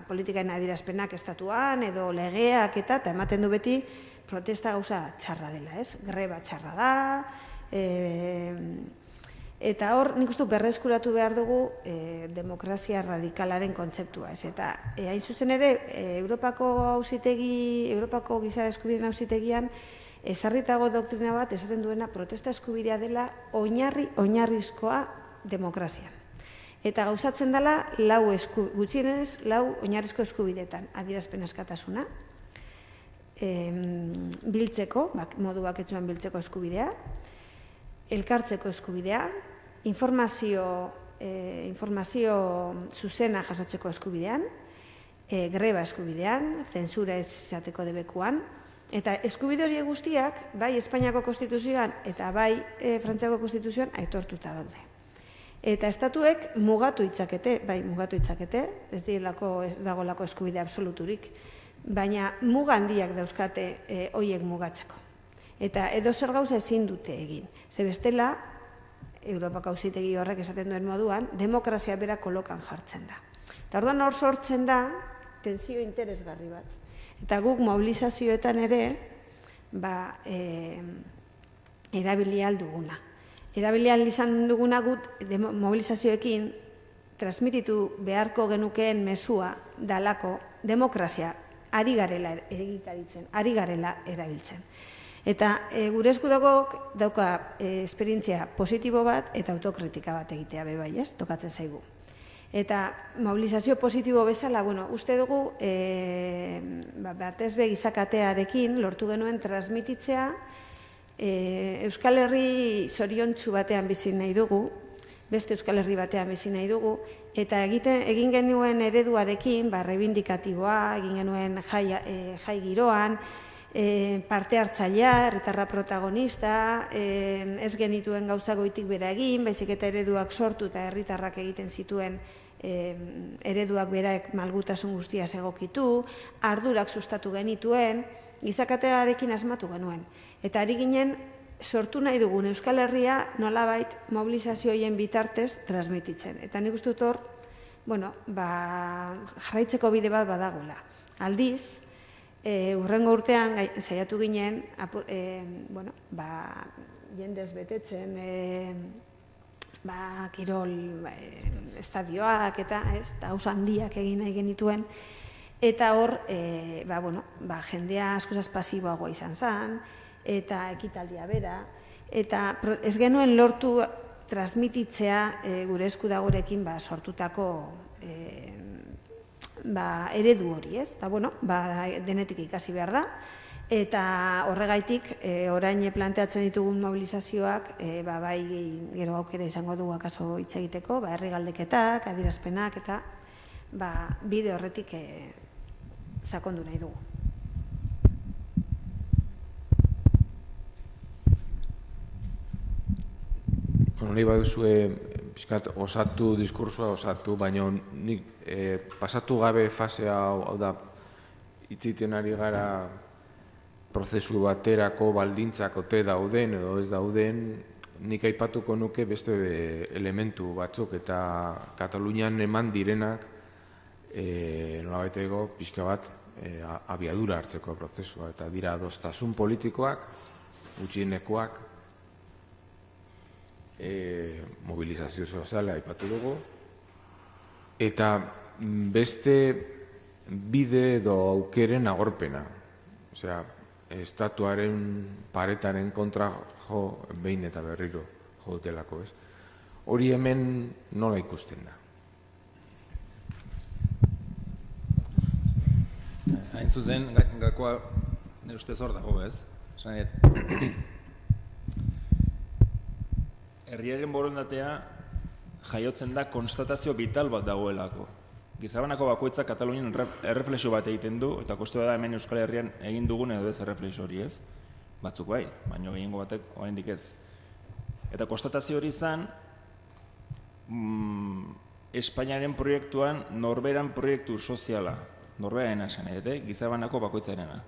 politikaen adirazpenak estatuan, edo legeak eta, eta ematen du beti protesta gauza txarra dela, ez? Greba txarra da, e, Eta hor, nik uste berreskuratu behar dugu e, demokrazia radikalaren kontzeptua. Ez. Eta e, hain zuzen ere, e, Europako hausitegi, Europako giza eskubideen hausitegian, ezarritago doktrina bat esaten duena protesta eskubidea dela oinarri oinarrizkoa demokrazian. Eta gauzatzen dela lau esku, gutxienez lau oinarrizko eskubidetan, adierazpen askatasuna, e, biltzeko, bak, modu baketsuan biltzeko eskubidea, elkartzeko eskubidea, informazio, e, informazio zuzena jasotzeko eskubidean, e, greba eskubidean, zensura ez izateko debekuan, eta eskubide hori guztiak, bai Espainiako konstituzioan eta bai e, Frantziako konstituzioan aitortuta daude. Eta estatuek mugatu itzakete, bai mugatu itzakete, ez direlako ez dagolako eskubide absoluturik, baina mugandiak dauzkate e, hoiek mugatzeko. Eta edo zer gauza ezin dute egin. Ze bestela, Europako auzitegi horrek esaten duen moduan, demokrazia bera kolokan jartzen da. Eta orduan hor sortzen da, tensio interesgarri bat. Eta guk mobilizazioetan ere, ba, e, erabili alduguna. Erabili izan duguna gut mobilizazioekin transmititu beharko genukeen mesua dalako demokrazia ari garela egikaritzen, ari garela erabiltzen. Eta e, gure esku dago dauka e, esperientzia positibo bat eta autokritika bat egitea be bai, ez? Tokatzen zaigu. Eta mobilizazio positibo bezala, bueno, uste dugu e, ba, batez be gizakatearekin lortu genuen transmititzea e, Euskal Herri zoriontsu batean bizi nahi dugu, beste Euskal Herri batean bizi nahi dugu, eta egiten egin genuen ereduarekin, ba, rebindikatiboa, egin genuen jai, e, jai giroan, e, parte hartzailea, herritarra protagonista, e, ez genituen gauza goitik bera egin, baizik eta ereduak sortu eta herritarrak egiten zituen e, ereduak beraek malgutasun guztia egokitu, ardurak sustatu genituen, gizakatearekin asmatu genuen. Eta ari ginen, sortu nahi dugun Euskal Herria nolabait mobilizazioien bitartez transmititzen. Eta nik uste dut hor, bueno, ba, jarraitzeko bide bat badagoela. Aldiz, e, urrengo urtean gai, zaiatu ginen, apur, e, bueno, ba, jendez betetzen, e, ba, kirol e, estadioak eta, ez, eta handiak egin nahi genituen, eta hor, e, ba, bueno, ba, jendea askozaz pasiboagoa izan zen, eta ekitaldia bera, eta ez genuen lortu transmititzea e, gure esku dagorekin ba, sortutako e, ba, eredu hori, ez? Eta, bueno, ba, denetik ikasi behar da, eta horregaitik e, orain planteatzen ditugun mobilizazioak e, ba, bai gero aukera izango du akaso hitz egiteko, ba, herri galdeketak, adirazpenak, eta ba, bide horretik e, zakondu nahi dugu. Bueno, nahi baduzue pixkat osatu diskursua osatu, baina nik e, pasatu gabe fasea hau, hau da itziten ari gara prozesu baterako baldintzak ote dauden edo ez dauden, nik aipatuko nuke beste elementu batzuk eta Katalunian eman direnak e, nolabaiteko pixka bat e, abiadura hartzeko prozesua eta dira adostasun politikoak, gutxienekoak, e, mobilizazio soziala aipatu dugu, eta beste bide edo aukeren agorpena. Osea, estatuaren paretaren kontra jo behin eta berriro jo dutelako, ez? Hori hemen nola ikusten da? Hain zuzen, gakoa nire ustez hor dago, ez? Herriaren borondatea jaiotzen da konstatazio vital bat dagoelako. Gizabanako bakoitza Katalunian erreflexio bat egiten du, eta koste da hemen Euskal Herrian egin dugun edo ez erreflexio hori ez. Batzuk bai, baina gehiengo batek oraindik ez. Eta konstatazio hori izan, mm, Espainiaren proiektuan norberan proiektu soziala, norberan esan edo, gizabanako bakoitzarena.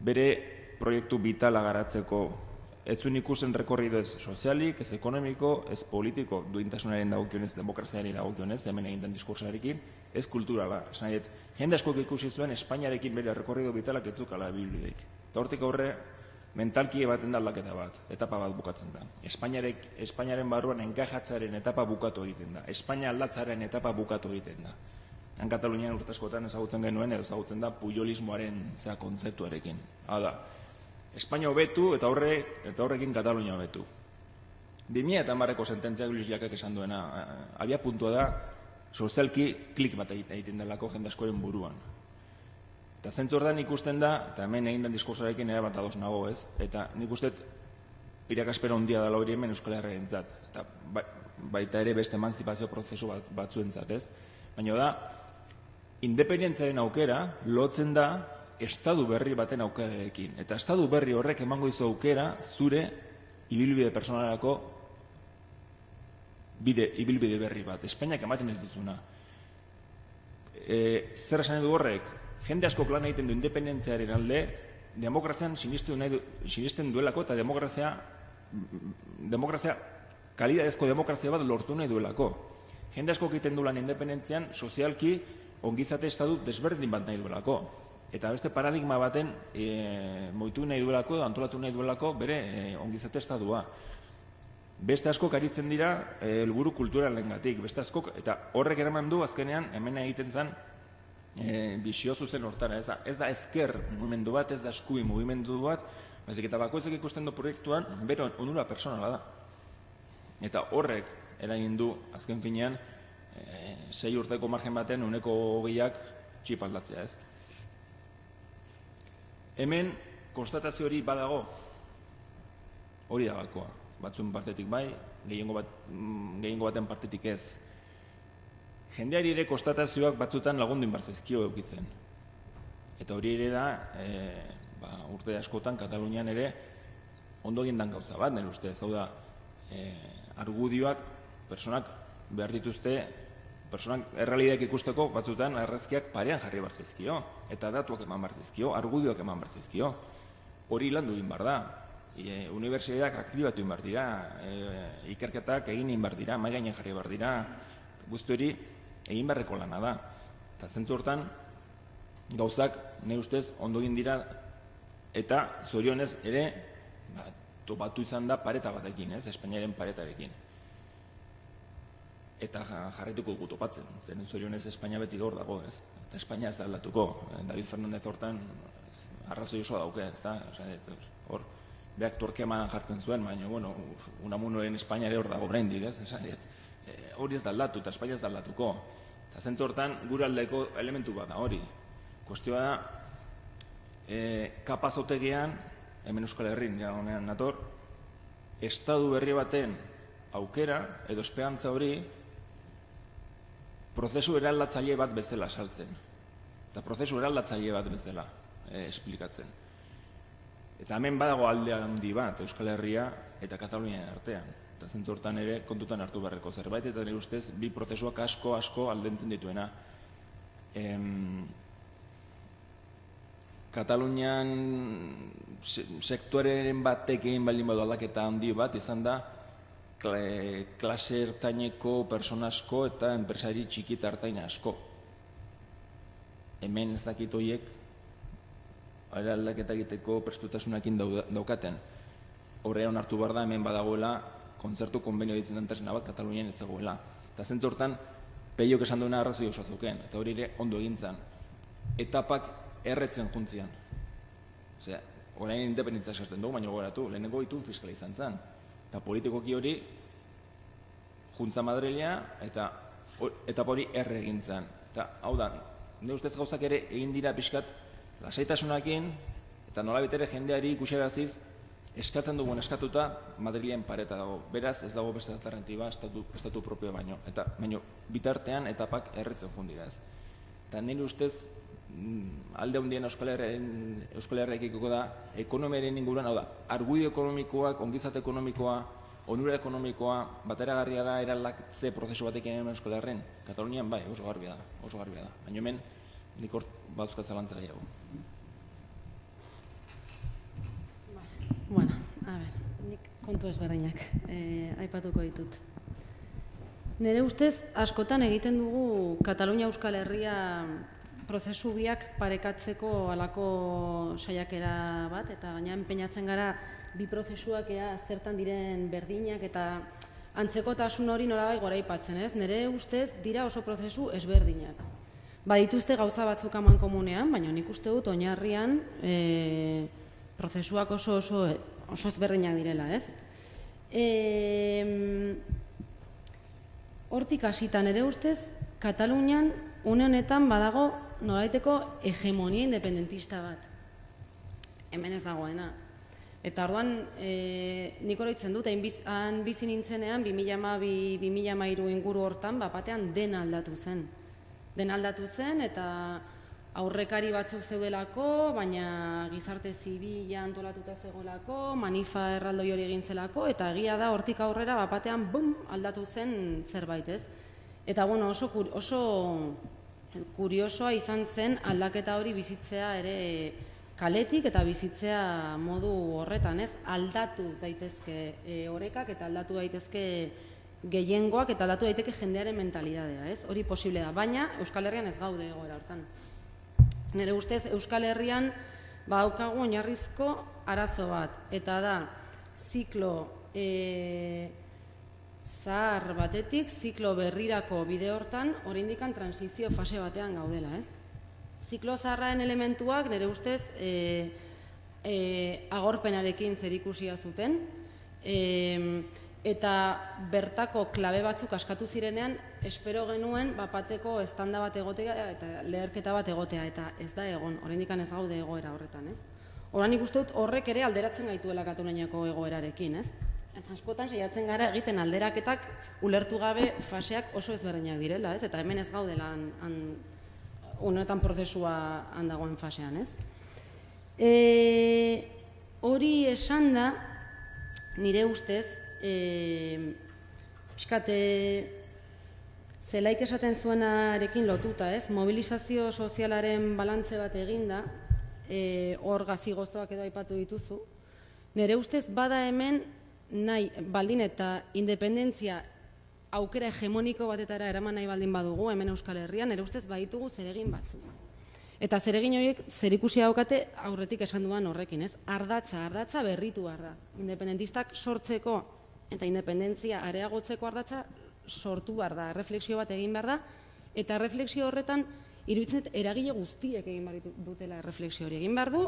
Bere proiektu vitala garatzeko ez zuen ikusen rekorrido ez sozialik, ez ekonomiko, ez politiko, duintasunaren dagokionez, demokraziari dagokionez, hemen egin den diskursarekin, ez kulturala. Esan diet, jende askok ikusi zuen Espainiarekin bere rekorrido bitalak ez zukala bilbideik. Eta hortik aurre, mentalki ebaten da aldaketa bat, etapa bat bukatzen da. Espainiarek, Espainiaren barruan enkajatzaren etapa bukatu egiten da. Espainia aldatzaren etapa bukatu egiten da. Han Katalunian urtaskotan ezagutzen genuen, edo ezagutzen da pujolismoaren zea kontzeptuarekin. Hau da, Espainia hobetu eta horre eta horrekin Katalunia hobetu. 2000 eta marreko sententziak Luis Jakak esan duena, eh, abia puntua da, sozialki klik bat egiten delako jende askoren buruan. Eta zentzu ikusten da, eta hemen egin den diskursoarekin ere bat ados nago ez, eta nik uste irakaspera ondia da hori hemen Euskal Herriaren eta ba, baita ere beste emanzipazio prozesu bat, batzuen zat ez. Baina da, independentziaren aukera lotzen da estadu berri baten aukerarekin. Eta estadu berri horrek emango izu aukera zure ibilbide personalerako bide, ibilbide berri bat. Espainiak ematen ez dizuna. E, zer esan edu horrek, jende asko plan egiten du independentziaren alde, demokrazian nahi du, sinisten duelako eta demokrazia demokrazia kalidadezko demokrazia bat lortu nahi duelako. Jende asko egiten du lan independentzian sozialki ongizate estadu desberdin bat nahi duelako eta beste paradigma baten e, moitu nahi duelako, antolatu nahi duelako, bere e, ongizate estadua. Beste asko karitzen dira e, helburu kulturalen gatik, beste asko, eta horrek eraman du azkenean hemen egiten zen e, bisio zuzen hortara, ez da, ez da ezker mugimendu bat, ez da eskui mugimendu bat, baizik eta bakoitzak ikusten du proiektuan, bero onura personala da. Eta horrek eragin du azken finean, e, sei urteko margen baten uneko hogeiak txipaldatzea ez. Hemen konstatazio hori badago hori da gakoa. Batzuen partetik bai, gehiengo, bat, mm, gehiengo baten partetik ez. Jendeari ere konstatazioak batzutan lagundu inbarzezkio eukitzen. Eta hori ere da, e, ba, urte askotan Katalunian ere ondo egin dan gauza bat, nire ustez, hau da, e, argudioak, personak behar dituzte, personak errealideak ikusteko batzutan errezkiak parean jarri behar zaizkio, eta datuak eman behar zaizkio, argudioak eman behar zaizkio. Hori landu egin behar da. E, Unibertsitateak aktibatu egin behar dira, e, ikerketak egin egin behar dira, mai gainen jarri behar dira, guzti hori egin beharreko lana da. Eta zentzu hortan, gauzak, ne ustez, ondo egin dira, eta zorionez ere, ba, topatu izan da pareta batekin, ez, Espainiaren paretarekin. Eta ja- jarraituko dugu topatzen, zen zorionez Espainia beti gaur dago, ez? Eta Espainia ez da aldatuko. David Fernandez hortan arrazoi oso dauke, ez da? Hor, beak torkeman jartzen zuen, baina, bueno, unamunoen Espainia ere hor dago oraindik, ez? Esan, dit, e, hori ez da aldatu, eta Espainia ez da aldatuko. Eta zentzu hortan, gure aldeko elementu bat da hori. Kuestioa da, e, kapazotegian, hemen Euskal Herrin, ja honean nator, estadu berri baten aukera edo esperantza hori prozesu eraldatzaile bat bezala saltzen. Eta prozesu eraldatzaile bat bezala eh, esplikatzen. Eta hemen badago alde handi bat Euskal Herria eta Katalunian artean. Eta zentzu hortan ere kontutan hartu beharreko zerbait, eta nire ustez bi prozesuak asko asko aldentzen dituena. Em, Katalunian se- sektoreren batek egin baldin badu aldaketa handi bat izan da klase ertaineko persona asko eta enpresari txiki eta ertain asko. Hemen ez dakit horiek ara aldaketa egiteko prestutasunakin daukaten. Horrean hartu behar da hemen badagoela kontzertu konbenio ditzen den tresna bat Katalunian etzagoela. Eta zentzu hortan, peiok esan duena arrazoi oso zuken, eta hori ere ondo egintzan. Etapak erretzen juntzian. Osea, orain independentza esaten dugu, baina gogoratu, lehenengo itun fiskala izan zen. Eta politikoki hori juntza Madrilea eta etapa hori erre egin zen. Eta hau da, ne ustez gauzak ere egin dira pixkat lasaitasunakin eta nolabait ere jendeari ikuseraziz eskatzen dugun eskatuta Madrilen pareta dago. Beraz, ez dago beste alternatiba estatu, estatu propio baino. Eta baino bitartean etapak erretzen joan dira ez. Eta nire ustez mm, alde handien Euskal Herriakiko da ekonomiaren inguruan, hau da, argudio ekonomikoak, ongizate ekonomikoa, onura ekonomikoa, bateragarria da eraldatze prozesu batekin hemen Euskal Herren. Katalunian bai, oso garbia da, oso garbia da. Baina hemen nik hor batzuk zalantza gehiago. Bueno, a ber, nik kontu ezberdinak eh, aipatuko ditut. Nere ustez, askotan egiten dugu Katalunia Euskal Herria prozesu biak parekatzeko alako saiakera bat, eta gaina enpeinatzen gara bi prozesuak ea zertan diren berdinak eta antzekotasun hori nolabai goraipatzen, ez? Nere ustez dira oso prozesu ezberdinak. Badituzte gauza batzuk aman komunean, baina nik uste dut oinarrian e, prozesuak oso oso oso ezberdinak direla, ez? E, hortik hasita nere ustez Katalunian une honetan badago nolaiteko hegemonia independentista bat. Hemen ez dagoena. Eta orduan, e, nik oroitzen dut, hain biz, han bizi nintzenean, 2012-2013 inguru hortan, bapatean dena aldatu zen. Dena aldatu zen, eta aurrekari batzuk zeudelako, baina gizarte zibila antolatuta zegoelako, manifa erraldoi hori egin zelako, eta egia da hortik aurrera bapatean bum, aldatu zen zerbait, ez? Eta bueno, oso, oso kuriosoa izan zen aldaketa hori bizitzea ere kaletik eta bizitzea modu horretan, ez? Aldatu daitezke e, orekak eta aldatu daitezke gehiengoak eta aldatu daiteke jendearen mentalidadea, ez? Hori posible da, baina Euskal Herrian ez gaude egoera hortan. Nire ustez Euskal Herrian badaukagu oinarrizko arazo bat, eta da ziklo e, zahar batetik, ziklo berrirako bide hortan, oraindikan transizio fase batean gaudela, ez? Ziklo zaharraen elementuak nire ustez e, e, agorpenarekin zerikusia zuten, e, eta bertako klabe batzuk askatu zirenean, espero genuen bapateko estanda bat egotea eta leherketa bat egotea, eta ez da egon, oraindik ez gaude egoera horretan, ez? Horan ikuste dut horrek ere alderatzen gaituela Kataluniako egoerarekin, ez? Askotan saiatzen gara egiten alderaketak ulertu gabe faseak oso ezberdinak direla, ez? Eta hemen ez gaudela han, han, honetan prozesua handagoen fasean, ez? E, hori esan da, nire ustez, e, pixkate, zelaik esaten zuenarekin lotuta, ez? Mobilizazio sozialaren balantze bat eginda, e, hor gazi gozoak edo aipatu dituzu. Nire ustez bada hemen nahi baldin eta independentzia aukera hegemoniko batetara eraman nahi baldin badugu hemen Euskal Herrian, nire ustez baditugu zeregin batzuk. Eta zeregin horiek zerikusi daukate aurretik esan duan horrekin, ez? Ardatza, ardatza berritu da. Independentistak sortzeko eta independentzia areagotzeko ardatza sortu behar da, refleksio bat egin behar da, eta refleksio horretan iruditzen dut eragile guztiek egin behar dutela refleksio hori. Egin behar du,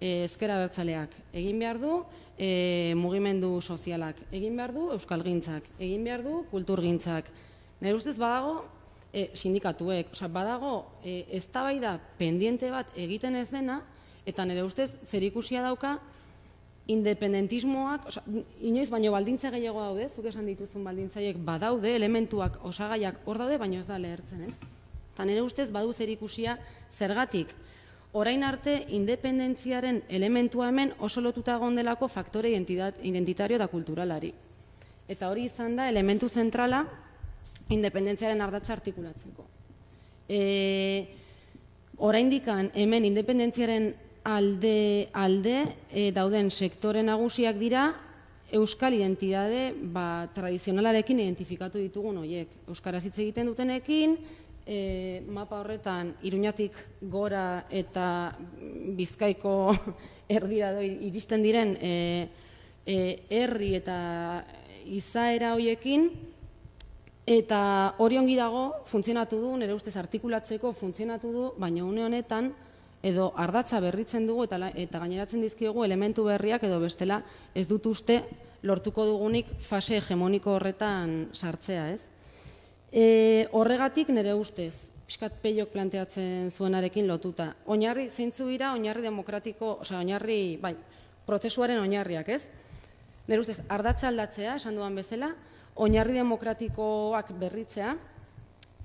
e, ezkera bertzaleak, egin behar du, e, mugimendu sozialak, egin behar du, euskalgintzak, egin behar du, kulturgintzak. Nire ustez badago, e, sindikatuek, oza, badago, e, ez da pendiente bat egiten ez dena, eta nire ustez zer ikusia dauka, independentismoak, oza, inoiz baino baldintza gehiago daude, zuk esan dituzun baldintzaiek badaude, elementuak, osagaiak hor daude, baino ez da lehertzen, ez? Eta nire ustez badu zer ikusia zergatik. Orain arte, independentziaren elementua hemen oso lotuta gondelako faktore identitario da kulturalari. Eta hori izan da elementu zentrala independentziaren ardatza artikulatzeko. E, orain dikan, hemen independentziaren alde, alde e, dauden sektore nagusiak dira, euskal identitate ba, tradizionalarekin identifikatu ditugun horiek. Euskaraz hitz egiten dutenekin, e, mapa horretan iruñatik gora eta bizkaiko [LAUGHS] erdira doi iristen diren e, e, herri eta izaera hoiekin eta hori ongi dago funtzionatu du, nire ustez artikulatzeko funtzionatu du, baina une honetan edo ardatza berritzen dugu eta, eta gaineratzen dizkiogu elementu berriak edo bestela ez dut uste lortuko dugunik fase hegemoniko horretan sartzea, ez? E, horregatik nire ustez, pixkat peiok planteatzen zuenarekin lotuta. Oinarri zeintzu dira, oinarri demokratiko, osea, oinarri, bai, prozesuaren oinarriak, ez? Nire ustez, ardatza aldatzea, esan duan bezala, oinarri demokratikoak berritzea,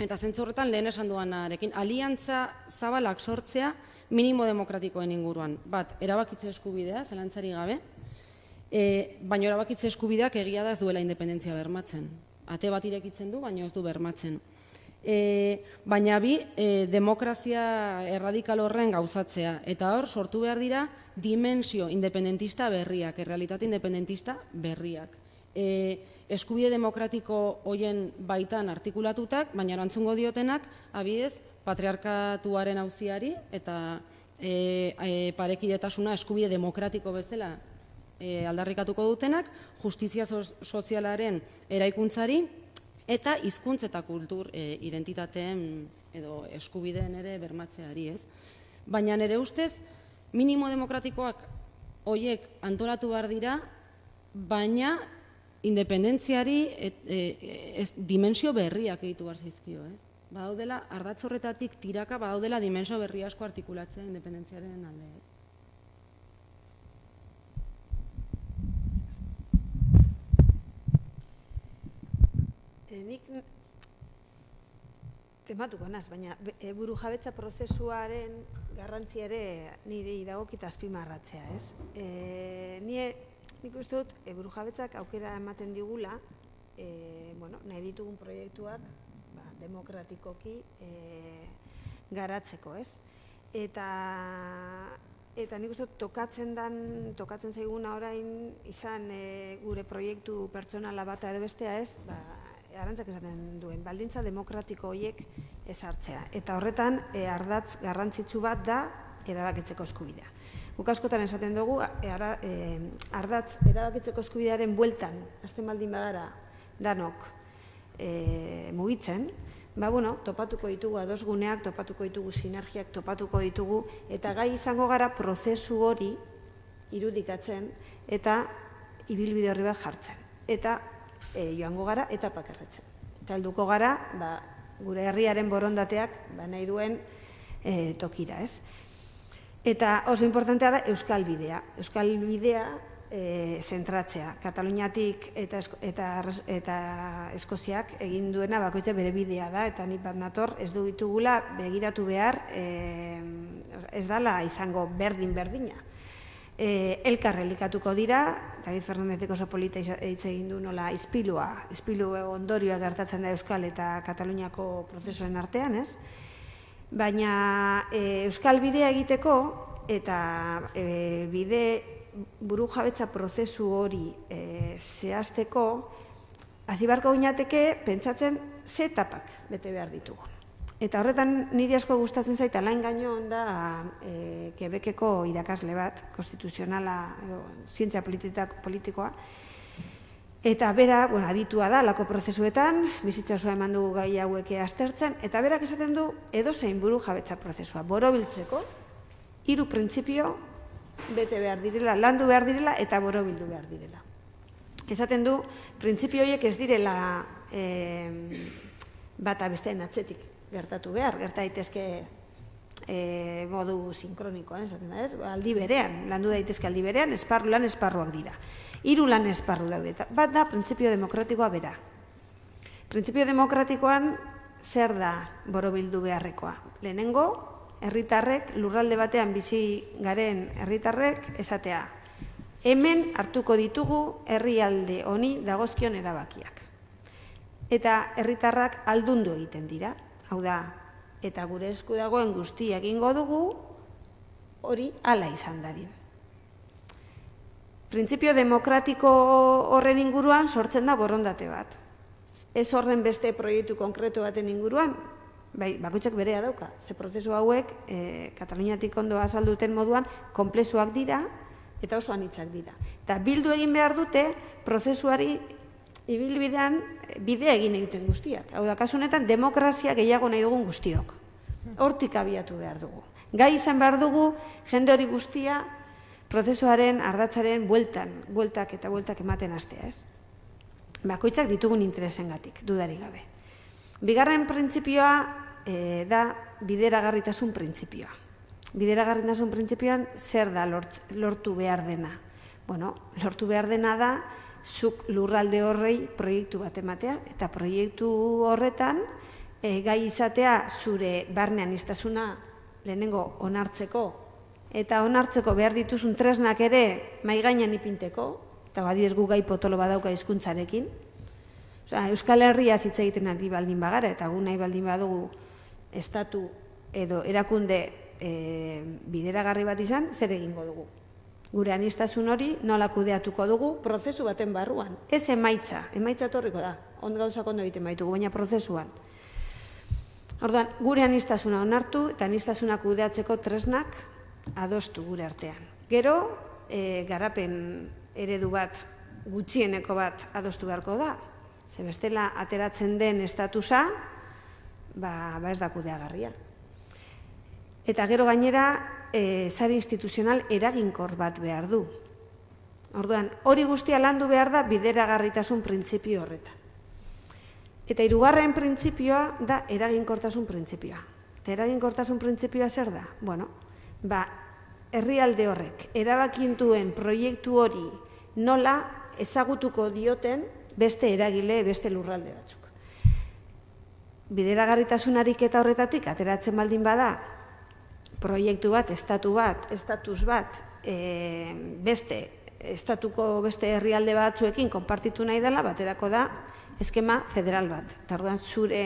eta zentzu horretan lehen esan duanarekin, aliantza zabalak sortzea minimo demokratikoen inguruan. Bat, erabakitze eskubidea, zelantzari gabe, e, baina erabakitze eskubideak egia da ez duela independentzia bermatzen ate bat irekitzen du, baina ez du bermatzen. E, baina bi, e, demokrazia erradikal horren gauzatzea. Eta hor, sortu behar dira, dimensio independentista berriak, errealitate independentista berriak. E, eskubide demokratiko hoien baitan artikulatutak, baina erantzungo diotenak, abidez, patriarkatuaren auziari eta e, e, parekidetasuna eskubide demokratiko bezala e, aldarrikatuko dutenak, justizia sozialaren eraikuntzari eta hizkuntz eta kultur e, identitateen edo eskubideen ere bermatzeari, ez? Baina nire ustez, minimo demokratikoak hoiek antolatu behar dira, baina independentziari et, e, ez, dimensio berriak egitu behar zizkio, ez? Badaudela, ardatzorretatik tiraka, badaudela dimensio berri asko artikulatzea independentziaren alde, ez? E, nik tematuko naz, baina e, buru jabetza prozesuaren garrantzi ere nire idagokita azpimarratzea, ez? E, nie, nik uste dut, e, buru jabetzak aukera ematen digula, e, bueno, nahi ditugun proiektuak ba, demokratikoki e, garatzeko, ez? Eta eta nik uste tokatzen dan tokatzen zaiguna orain izan e, gure proiektu pertsonala bata edo bestea ez ba, arantzak esaten duen, baldintza demokratiko horiek ezartzea. Eta horretan, e, ardatz garrantzitsu bat da, erabakitzeko eskubidea. Guk askotan esaten dugu, e, ara, e, ardatz erabakitzeko eskubidearen bueltan, azten baldin bagara, danok e, mugitzen, ba, bueno, topatuko ditugu adosguneak, topatuko ditugu sinergiak, topatuko ditugu, eta gai izango gara prozesu hori irudikatzen, eta ibilbide horri bat jartzen. Eta e, joango gara eta pakarretzen. Eta alduko gara, ba, gure herriaren borondateak ba, nahi duen e, tokira, ez? Eta oso importantea da Euskal Bidea. Euskal Bidea e, zentratzea. Kataluniatik eta, eta, eta Eskoziak egin duena bakoitza bere bidea da, eta nik bat nator ez du ditugula begiratu behar e, ez dala izango berdin-berdina. E, elkar elikatuko dira, David Fernandezek oso polita hitz egin du nola izpilua, izpilu ondorioa gertatzen da Euskal eta Kataluniako prozesuen artean, ez? Baina e, Euskal bidea egiteko eta e, bide buru jabetza prozesu hori e, zehazteko, hasi barko pentsatzen ze etapak bete behar ditugu. Eta horretan niri asko gustatzen zaita lain gaino da e, Quebeceko irakasle bat, konstituzionala edo zientzia politikoa. Eta bera, bueno, aditua da lako prozesuetan, bizitza osoa eman dugu gai hauek aztertzen eta berak esaten du edozein buru jabetza prozesua borobiltzeko hiru printzipio bete behar direla, landu behar direla eta borobildu behar direla. Esaten du, printzipio horiek ez direla eh, bata besteen atzetik gertatu behar, gerta daitezke e, modu sinkronikoan, esaten da, ez? aldi berean, landu daitezke aldi berean, esparru lan esparruak dira. Hiru lan esparru daude, bat da printzipio demokratikoa bera. Printzipio demokratikoan zer da borobildu beharrekoa? Lehenengo, herritarrek lurralde batean bizi garen herritarrek esatea. Hemen hartuko ditugu herrialde honi dagozkion erabakiak. Eta herritarrak aldundu egiten dira. Hau da, eta gure esku dagoen guztia egingo dugu hori hala izan dadin. Printzipio demokratiko horren inguruan sortzen da borondate bat. Ez horren beste proiektu konkretu baten inguruan, bai, bakutsak berea dauka. Ze prozesu hauek, e, Kataluniatik ondo azalduten moduan, komplezuak dira eta oso anitzak dira. Eta bildu egin behar dute, prozesuari ibilbidean bidea egin egiten guztiak. Hau da, kasunetan, demokrazia gehiago nahi dugun guztiok. Hortik abiatu behar dugu. Gai izan behar dugu, jende hori guztia, prozesuaren ardatzaren bueltan, bueltak eta bueltak ematen astea, ez? Bakoitzak ditugun interesengatik, dudari gabe. Bigarren printzipioa e, da bideragarritasun printzipioa. Bideragarritasun printzipioan zer da lortu behar dena? Bueno, lortu behar dena da zuk lurralde horrei proiektu bat ematea eta proiektu horretan e, gai izatea zure barnean istasuna lehenengo onartzeko eta onartzeko behar dituzun tresnak ere mai gainean ipinteko eta badi ez gu gai potolo badauka hizkuntzarekin. Osea, Euskal Herria hitz egiten ari baldin bagara eta gu nahi baldin badugu estatu edo erakunde e, bideragarri bat izan, zer egingo dugu? Gure anistasun hori nola kudeatuko dugu prozesu baten barruan. Ez emaitza, emaitza torriko da, ond gauzak ondo egiten baitugu, baina prozesuan. Orduan, gure anistasuna onartu eta anistasuna kudeatzeko tresnak adostu gure artean. Gero, e, garapen eredu bat, gutxieneko bat adostu beharko da. Ze bestela ateratzen den estatusa, ba, ba ez da kudeagarria. Eta gero gainera, e, zari instituzional eraginkor bat behar du. Orduan, hori guztia landu behar da bideragarritasun printzipio horretan. Eta hirugarren printzipioa da eraginkortasun printzipioa. Eta eraginkortasun printzipioa zer da? Bueno, ba, herrialde horrek erabakintuen proiektu hori nola ezagutuko dioten beste eragile, beste lurralde batzuk bideragarritasunarik eta horretatik ateratzen baldin bada proiektu bat, estatu bat, estatus bat, e, beste estatuko beste herrialde batzuekin konpartitu nahi dela, baterako da eskema federal bat. Eta orduan zure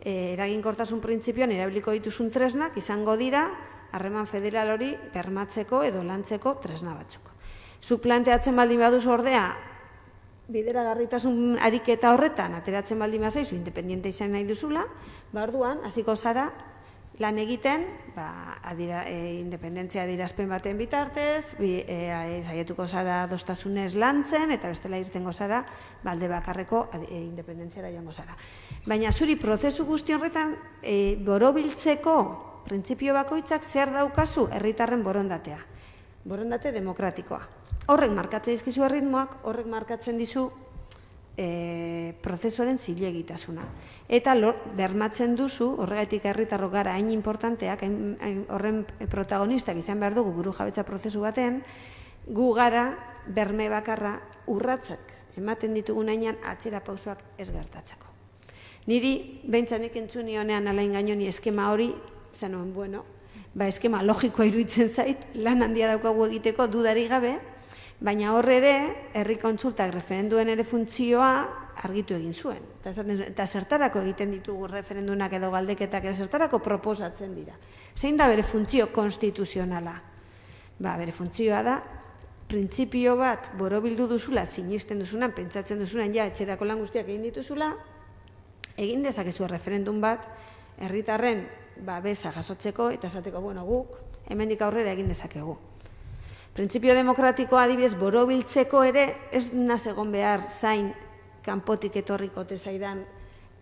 e, eraginkortasun printzipioan erabiliko dituzun tresnak izango dira harreman federal hori bermatzeko edo lantzeko tresna batzuk. Zuk planteatzen baldin baduz ordea bideragarritasun ariketa horretan ateratzen baldin bazaizu independiente izan nahi duzula, ba orduan hasiko zara lan egiten, ba adira, e, independentzia adirazpen baten bitartez, bi, e, zaietuko zara dostasunez lantzen eta bestela irtengo zara balde bakarreko e, independentziara joango zara. Baina zuri prozesu guzti horretan e, borobiltzeko printzipio bakoitzak zer daukazu herritarren borondatea. Borondate demokratikoa horrek markatzen dizkizu erritmoak, horrek markatzen dizu e, prozesuaren zilegitasuna. Eta lor, bermatzen duzu, horregatik herritarro gara hain importanteak, hain, horren protagonistak izan behar dugu buru jabetza prozesu baten, gu gara berme bakarra urratzak ematen ditugu nahian atzera pausoak ez gertatzeko. Niri, behintzanik entzuni honean alain gainoni eskema hori, zenuen, bueno, ba, eskema logikoa iruditzen zait, lan handia daukagu egiteko dudari gabe, baina horre ere, herri kontsultak referenduen ere funtzioa argitu egin zuen. Eta, zuen, eta zertarako egiten ditugu referendunak edo galdeketak edo zertarako proposatzen dira. Zein da bere funtzio konstituzionala? Ba, bere funtzioa da, printzipio bat borobildu duzula, sinisten duzunan, pentsatzen duzunan, ja, etxerako lan guztiak egin dituzula, egin dezakezu referendum bat, herritarren ba, beza jasotzeko, eta esateko, bueno, guk, hemendik aurrera egin dezakegu. Printzipio demokratikoa adibidez borobiltzeko ere ez naz egon behar zain kanpotik etorriko zaidan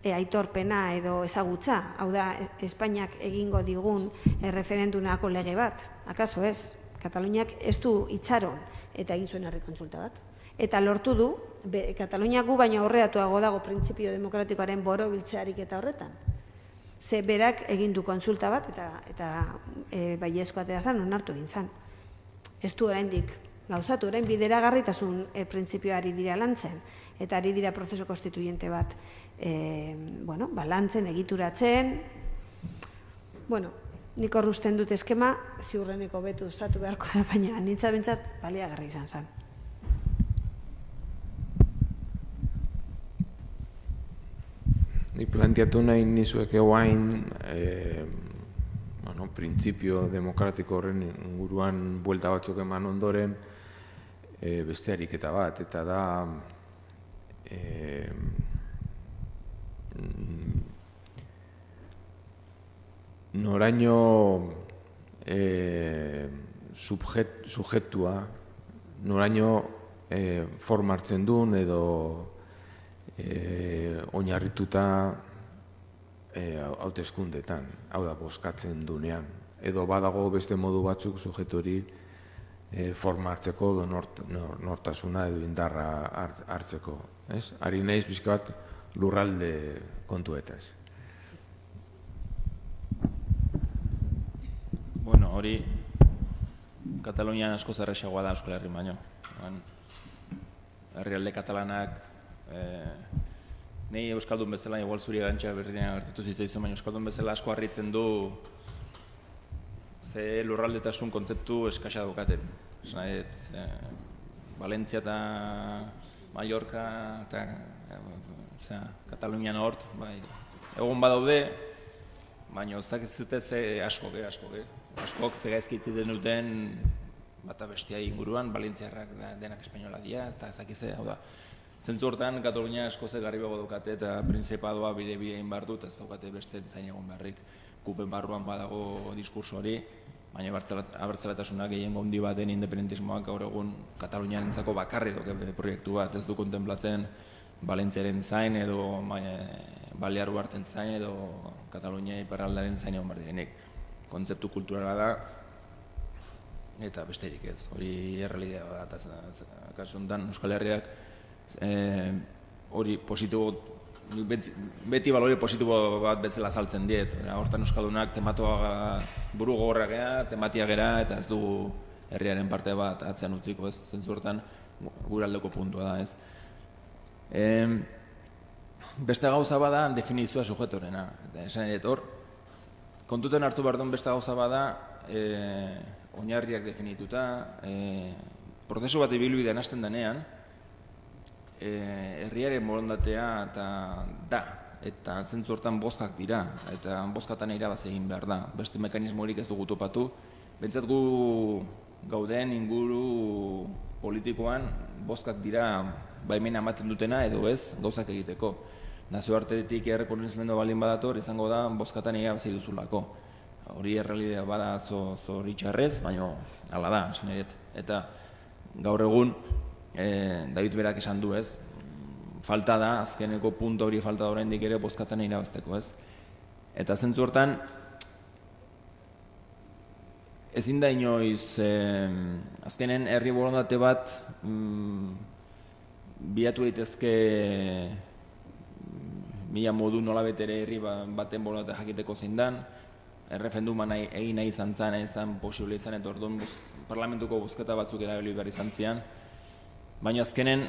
e, aitorpena edo ezagutza, hau da Espainiak egingo digun erreferendunako lege bat, akaso ez? Kataluniak ez du itxaron eta egin zuen herri kontsulta bat. Eta lortu du, be, Kataluniak gu baina horreatuago dago printzipio demokratikoaren boro biltzearik eta horretan. Ze berak egin du kontsulta bat eta, eta e, bai atera zan, onartu egin zan. Ez du oraindik gauzatu, orain bideragarritasun e, printzipioari dira lantzen eta ari dira prozeso konstituyente bat e, bueno, balantzen, egituratzen. Bueno, nik horrusten dut eskema, ziurreneko betu zatu beharko da, baina nintza bintzat baliagarri izan zen. Ni planteatu nahi nizuek eguain, e, bueno, printzipio demokratiko horren inguruan buelta batzuk eman ondoren, e, beste ariketa bat, eta da, eh, noraino eh, subjet, sujetua, noraino eh, formartzen duen edo eh, oinarrituta eh, hauteskundetan, hau da, boskatzen dunean. Edo badago beste modu batzuk sujetu hori e, formartzeko edo nort, nortasuna edo indarra hartzeko ez? Ari naiz bizkat lurralde kontuetaz. Bueno, hori Katalunian asko zerrexagoa da Euskal Herri baino. Herrialde katalanak eh, Nei Euskaldun bezala, igual zuri gantxa berriaren gertatu zitzaizu, baina Euskaldun bezala asko harritzen du ze lurraldetasun kontzeptu eskasa daukaten. Esan nahi, eh, Valentzia eta Mallorca eta osea, Katalunian hort, bai. Egun badaude, baina ez dakiz zute ze asko ge, asko ge. Askok ze gaizkitzi den duten bata bestia inguruan, Valentziarrak denak espainola dira eta ez dakiz hau da. Zentzu hortan Katalunia asko ze garribago daukate eta prinsipadoa bide bide egin behar dut, ez daukate beste zain egon beharrik. Kupen barruan badago diskurso hori, baina abertzaletasunak gehien gondi baten independentismoak gaur egun Katalunian entzako bakarri doke proiektu bat, ez du kontemplatzen Balentziaren zain edo Balear Uarten zain edo Katalunia iparraldaren zain egon bardirenik. Kontzeptu kulturala da eta besterik ez, hori errealidea da, eta kasu honetan Euskal Herriak eh, hori positibo beti, beti balori positibo bat bezala saltzen diet. Hortan euskaldunak tematoa buru gogorra gea, tematia gera, eta ez dugu herriaren parte bat atzean utziko, ez zentzu hortan gure aldeko puntua da, ez. E, beste gauza bada definizioa sujetorena. Esan edo, hor, kontuten hartu behar beste gauza bada, e, oinarriak definituta, e, prozesu bat ibilbidean hasten denean, herriaren borondatea eta da eta zentzu hortan bozkak dira eta bozkatan irabaz egin behar da. Beste mekanismorik ez dugu topatu. Bentsat gu gauden inguru politikoan bozkak dira baimena ematen dutena edo ez gauzak egiteko. Nazioartetik errekonozimendu balin badator izango da bozkatan irabazi duzulako. Hori errealidea bada zo, zo baina hala da, esan Eta gaur egun e, David berak esan du, ez? Falta da, azkeneko punto hori falta da oraindik ere bozkatan irabazteko, ez? Eta zentzu hortan, ezin da inoiz, e, azkenen herri borondate bat mm, biatu daitezke mila modu nola betere herri ba, baten borondate jakiteko zein dan, errefenduma nahi, egin nahi izan zen, izan posible izan, eta orduan parlamentuko bozketa batzuk erabili behar izan zian, Baina azkenen,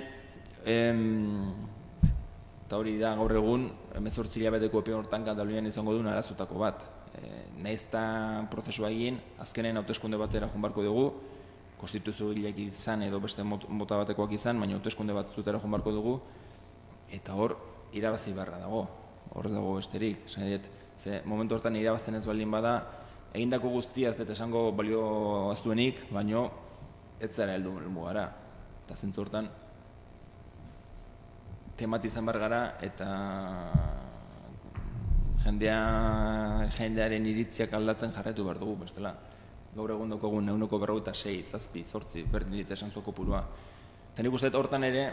eta hori da gaur egun, emezortzi hilabeteko epe hortan Katalunian izango duen arazutako bat. e, naizta prozesua egin, azkenen hauteskunde batera barko dugu, konstituzio hilek izan edo beste mot- mota batekoak izan, baina hauteskunde bat zutera joan barko dugu, eta hor irabazi beharra dago, hor dago besterik, nahi dut, ze momentu hortan irabazten ez baldin bada, egindako guztia ez dut esango balio aztuenik, baino ez zara heldu helmugara. Eta zentzu hortan, temati izan behar gara eta jendea, jendearen iritziak aldatzen jarraitu behar dugu, bestela. Gaur egun daukagun euneko berrogeita sei, zazpi, zortzi, berdin dit esan zuko purua. Eta nik uste hortan ere,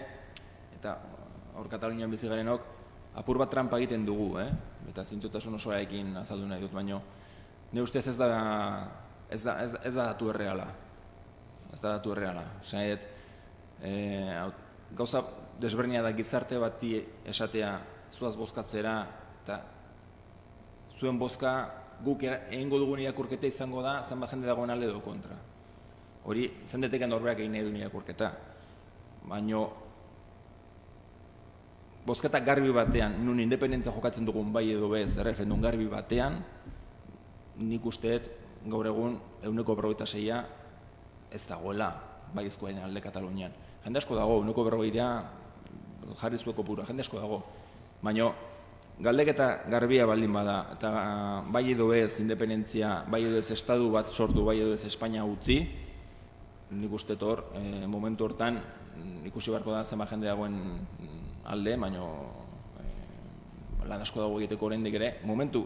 eta hor Katalunian bizi garenok, apur bat trampa egiten dugu, eh? eta zintzotasun osoarekin azaldu nahi dut, baino, ne ustez ez da, ez da, ez, ez da datu erreala. Ez da datu erreala. Esan hau- gauza desberdina da gizarte bati esatea zuaz bozkatzera eta zuen bozka guk egingo dugun irakurketa izango da zenbat jende dagoen alde edo kontra. Hori, zen deteken norberak egin nahi duen irakurketa. Baino, bozketa garbi batean, nun independentzia jokatzen dugun bai edo bez, erreferendum garbi batean, nik usteet gaur egun euneko berrogeita zeia ez dagoela bai ezkoen alde Katalunian. Jende asko dago, euneko berrogeita jarri zueko pura, jende asko dago. Baina galdeketa garbia baldin bada, eta bai edo ez independentzia, bai edo ez estadu bat sortu, bai edo ez Espainia utzi, nik uste hor, e, momentu hortan, mm, ikusi beharko da zenbat jende dagoen mm, alde, baino e, lan asko dago egiteko oraindik ere, momentu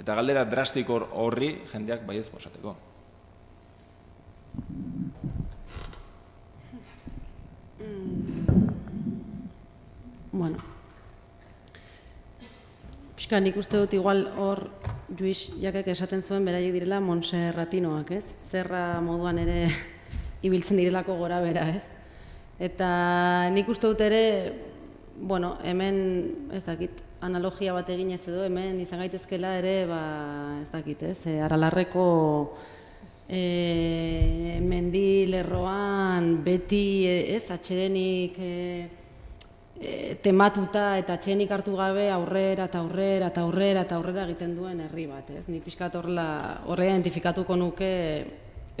eta galdera drastiko hor- horri jendeak baiezko esateko. Bueno. Pixka, nik uste dut igual hor Juiz jakek esaten zuen beraiek direla Montserratinoak, ez? Zerra moduan ere [LAUGHS] ibiltzen direlako gora bera, ez? Eta nik uste dut ere, bueno, hemen, ez dakit, analogia bat eginez edo, hemen izan gaitezkela ere, ba, ez dakit, ez? E, aralarreko e, mendi lerroan beti, e, ez, atxedenik e, e, tematuta eta atxedenik hartu gabe aurrera eta aurrera eta aurrera eta aurrera egiten duen herri bat, ez? Ni pixkat horrela horre identifikatuko nuke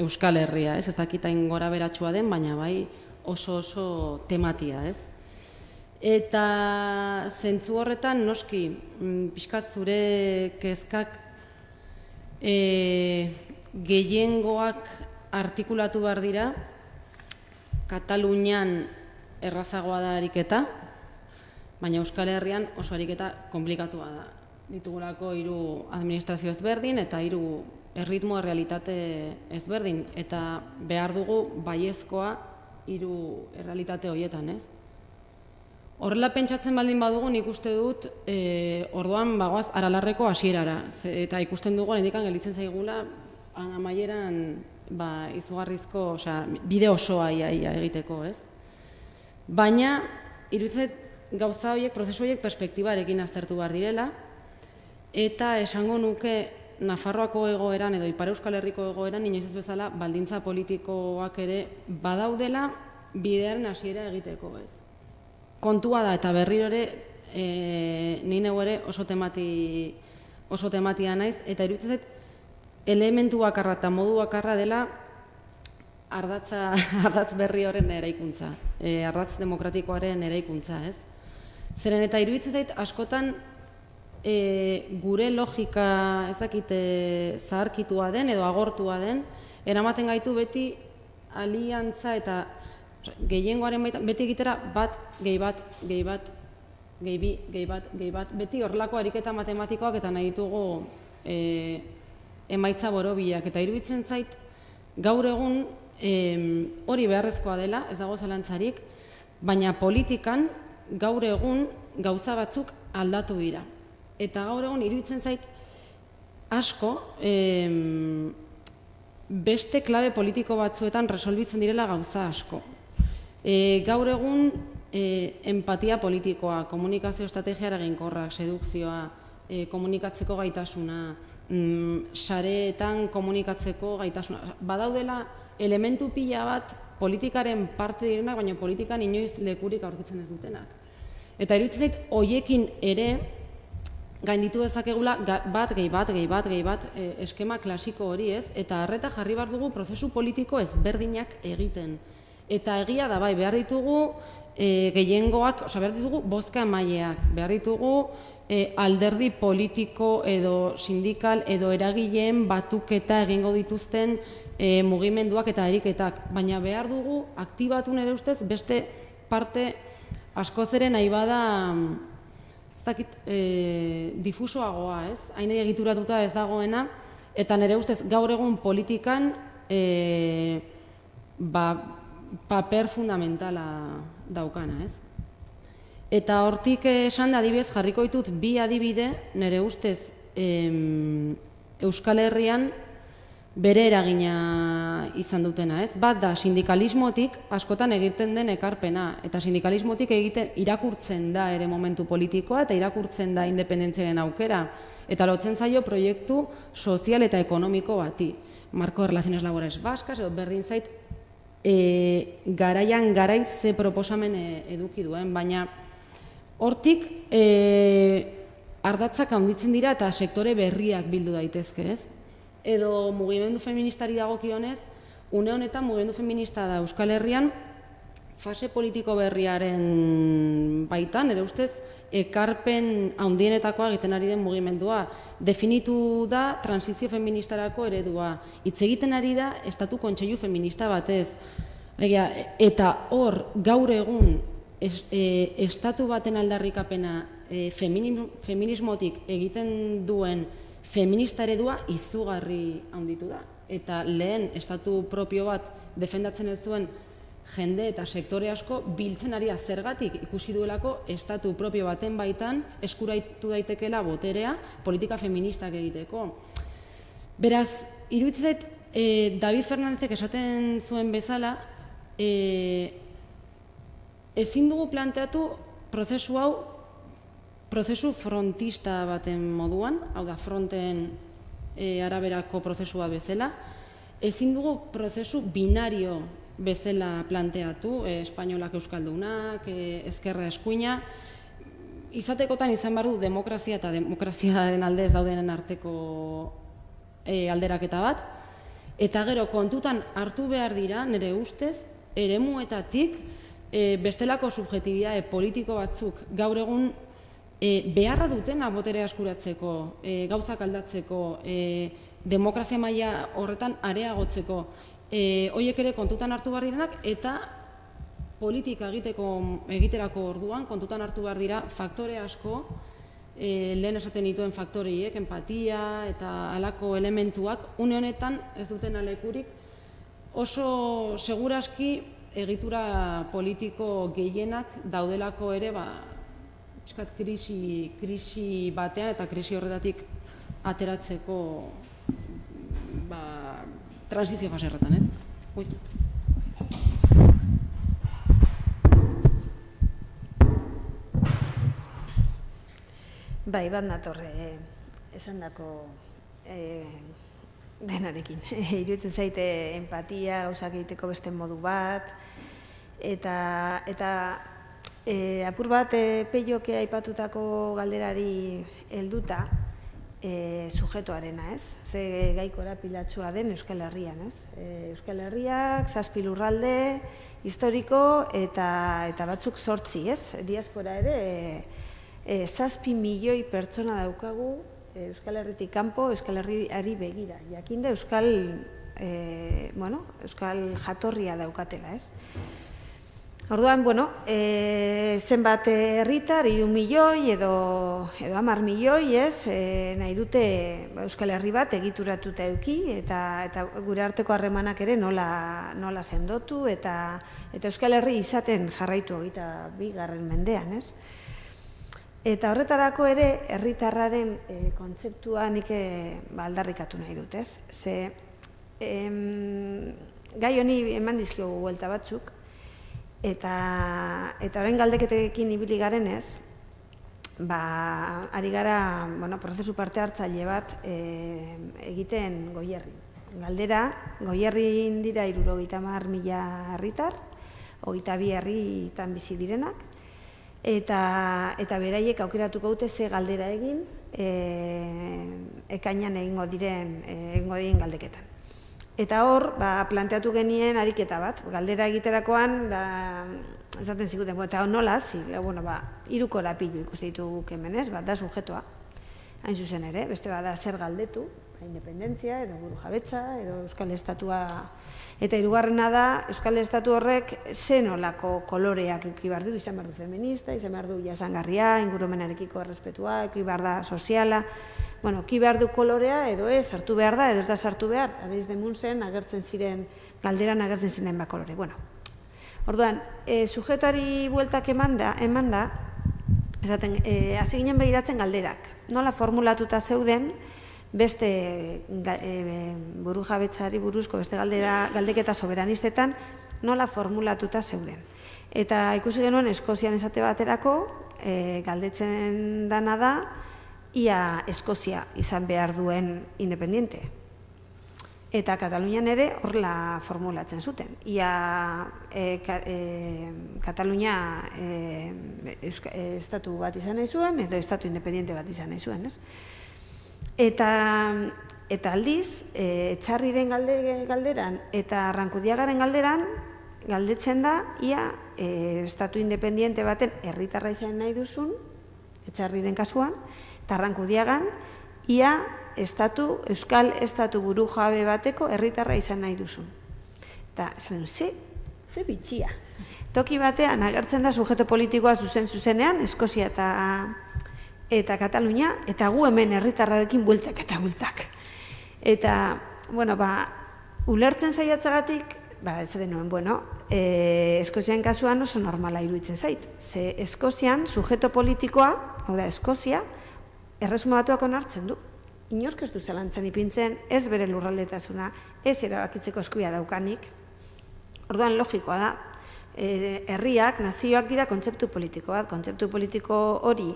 Euskal Herria, ez? Ez dakitain gora beratsua den, baina bai oso oso tematia, ez? Eta zentzu horretan noski, mm, pixkat zure kezkak e, gehiengoak artikulatu behar dira, Katalunian errazagoa da ariketa, baina Euskal Herrian oso ariketa konplikatua da. Ditugulako hiru administrazio ezberdin eta hiru erritmo errealitate ezberdin eta behar dugu baiezkoa hiru errealitate horietan, ez? Horrela pentsatzen baldin badugu, nik uste dut, e, orduan bagoaz aralarreko hasierara. Eta ikusten dugu, hendikan gelitzen zaigula, an- amaieran ba, izugarrizko, osea, bide osoa ia, ia egiteko, ez? Baina, iruditzen zait gauza horiek, prozesu horiek perspektibarekin aztertu behar direla, eta esango nuke Nafarroako egoeran edo Ipar Euskal Herriko egoeran inoiz ez bezala baldintza politikoak ere badaudela bidearen hasiera egiteko, ez? kontua da eta berriro ere e, ni neu ere oso temati oso tematia naiz eta iruditzen zait elementu bakarra eta modu bakarra dela ardatza [LAUGHS] ardatz berri horren eraikuntza, e, ardatz demokratikoaren eraikuntza, ez? Zeren eta iruditzen zait askotan e, gure logika ez dakite zaharkitua den edo agortua den, eramaten gaitu beti aliantza eta gehiengoaren baitan, beti egitera bat, gehi bat, gehi bat, gehi bi, gehi bat, gehi bat, beti horrelako ariketa matematikoak eta nahi ditugu e, emaitza borobilak. Eta iruditzen zait, gaur egun em, hori beharrezkoa dela, ez dago zalantzarik, baina politikan gaur egun gauza batzuk aldatu dira. Eta gaur egun iruditzen zait asko em, beste klabe politiko batzuetan resolbitzen direla gauza asko. E, gaur egun e, empatia politikoa, komunikazio estrategia eraginkorrak, sedukzioa, e, komunikatzeko gaitasuna, mm, sareetan komunikatzeko gaitasuna. Badaudela elementu pila bat politikaren parte direnak, baina politikan inoiz lekurik aurkitzen ez dutenak. Eta iruditzen zait, hoiekin ere gainditu dezakegula bat, gehi bat, gehi bat, gehi bat, e, eskema klasiko hori ez, eta harreta jarri behar dugu prozesu politiko ezberdinak egiten. Eta egia da bai, behar ditugu e, gehiengoak, osea, behar ditugu bozka emaileak, behar ditugu e, alderdi politiko edo sindikal edo eragileen batuketa egingo dituzten e, mugimenduak eta eriketak, baina behar dugu aktibatu nire ustez beste parte askoz ere nahi bada ez dakit, e, difusoagoa, ez? Hain egituratuta ez dagoena, eta nire ustez gaur egun politikan e, ba, paper fundamentala daukana, ez? Eta hortik esan da adibidez jarriko ditut bi adibide nire ustez em, Euskal Herrian bere eragina izan dutena, ez? Bat da sindikalismotik askotan egiten den ekarpena eta sindikalismotik egiten irakurtzen da ere momentu politikoa eta irakurtzen da independentziaren aukera eta lotzen zaio proiektu sozial eta ekonomiko bati. Marko Relaciones Laborales Vascas edo berdin zait e, garaian garai ze proposamen e, eduki duen, baina hortik e, ardatzak handitzen dira eta sektore berriak bildu daitezke, ez? Edo mugimendu feministari dagokionez, une honetan mugimendu feminista da Euskal Herrian fase politiko berriaren baitan, ere ustez, ekarpen handienetakoa egiten ari den mugimendua. Definitu da transizio feministarako eredua. Hitz egiten ari da estatu kontseilu feminista batez. Eta hor gaur egun es, e, estatu baten aldarrikapena e, feminismo, feminismotik egiten duen feminista eredua izugarri handitu da. Eta lehen estatu propio bat defendatzen ez duen jende eta sektore asko biltzen ari zergatik ikusi duelako estatu propio baten baitan eskuraitu daitekeela boterea politika feministak egiteko. Beraz, iruditzen zait, e, David Fernandezek esaten zuen bezala, e, ezin dugu planteatu prozesu hau prozesu frontista baten moduan, hau da fronten e, araberako prozesua bezala, ezin dugu prozesu binario bezala planteatu, e, espainolak euskaldunak, e, ezkerra eskuina, izatekotan izan behar du demokrazia eta demokraziaren alde ez daudenen arteko e, alderaketa bat, eta gero kontutan hartu behar dira, nire ustez, eremuetatik e, bestelako subjetibitate politiko batzuk gaur egun e, beharra dutena boterea eskuratzeko, e, gauzak aldatzeko, e, demokrazia maila horretan areagotzeko, e, hoiek ere kontutan hartu behar direnak eta politika egiteko egiterako orduan kontutan hartu behar dira faktore asko e, lehen esaten dituen faktoreiek, empatia eta halako elementuak une honetan ez duten alekurik oso seguraski egitura politiko gehienak daudelako ere ba, pixkat krisi, krisi batean eta krisi horretatik ateratzeko ba, transizio fase horretan, ez? Ui. Bai, bat natorre eh, esan dako eh, denarekin. [LAUGHS] Iruditzen zaite empatia, gauzak egiteko beste modu bat, eta, eta e, apur bat e, peioke aipatutako galderari helduta, e, sujetoarena, ez? Ze gaikora pilatxua den Euskal Herrian, ez? E, Euskal Herriak, zazpi lurralde, historiko eta, eta batzuk sortzi, ez? Diaspora ere, e, e, zazpi milioi pertsona daukagu Euskal Herritik kanpo, Euskal Herriari begira. Jakinda Euskal, e, bueno, Euskal jatorria daukatela, ez? Orduan, bueno, e, zenbat herritar, hiru milioi edo, edo amar milioi, ez, e, nahi dute ba, Euskal Herri bat egituratuta euki, eta, eta gure arteko harremanak ere nola, nola sendotu, eta, eta Euskal Herri izaten jarraitu egita bi garren mendean, ez. Eta horretarako ere, herritarraren e, kontzeptua nik e, ba, aldarrikatu nahi dut, ez. Ze, em, gai honi eman dizkiogu buelta batzuk, Eta, eta orain galdeketekin ibili garenez, ba, ari gara bueno, prozesu parte hartzaile bat e, egiten goierri. Galdera, goierri dira irurogeita mar mila herritar, hogeita bi herritan bizi direnak, eta, eta beraiek aukeratuko dute ze galdera egin, e, ekainan egingo diren, e, egingo diren galdeketan. Eta hor, ba, planteatu genien ariketa bat, galdera egiterakoan, da, esaten zikuten, eta nola, zi, bueno, ba, iruko lapilu ikuste ditugu hemen ez, bat da sujetoa, hain zuzen ere, beste bada zer galdetu, ba, independentzia, edo buru jabetza, edo Euskal Estatua, eta hirugarrena da, Euskal Estatu horrek zen olako koloreak eki behar du, izan behar du feminista, izan behar du jasangarria, ingurumenarekiko errespetua, eki da soziala, bueno, ki behar du kolorea, edo ez, sartu behar da, edo ez da sartu behar, adeiz demun zen, agertzen ziren, galderan agertzen ziren ba kolore. Bueno, orduan, e, sujetari bueltak eman da, eman da, esaten, e, hasi ginen behiratzen galderak. Nola formulatuta zeuden, beste e, buru jabetzari buruzko, beste galdera, galdeketa soberanistetan, nola formulatuta zeuden. Eta ikusi genuen Eskozian esate baterako, e, galdetzen dana da, ia Eskozia izan behar duen independiente. Eta Katalunian ere horla formulatzen zuten. Ia e, ka, e, Katalunia e, estatu bat izan nahi zuen, edo estatu independiente bat izan nahi zuen. Ez? Eta, eta aldiz, e, etxarriren galde, galderan eta arrankudiagaren galderan, galdetzen da, ia e, estatu independiente baten herritarra izan nahi duzun, etxarriren kasuan, tarranku diagan, ia estatu, euskal estatu buru jabe bateko herritarra izan nahi duzu. Eta, den, ze, ze bitxia. Toki batean agertzen da sujeto politikoa zuzen zuzenean, Eskozia eta eta Katalunia, eta gu hemen herritarrarekin bultak eta bultak. Eta, bueno, ba, ulertzen zaiatzagatik, ba, ez denuen, bueno, e, Eskozian kasuan oso normala iruditzen zait. Ze Eskozian, sujeto politikoa, hau da, Eskozia, erresuma batuak onartzen du. Inork ez du zelantzen ipintzen, ez bere lurraldetasuna, ez erabakitzeko eskuia daukanik. Orduan logikoa da, e, herriak, nazioak dira kontzeptu politiko bat, kontzeptu politiko hori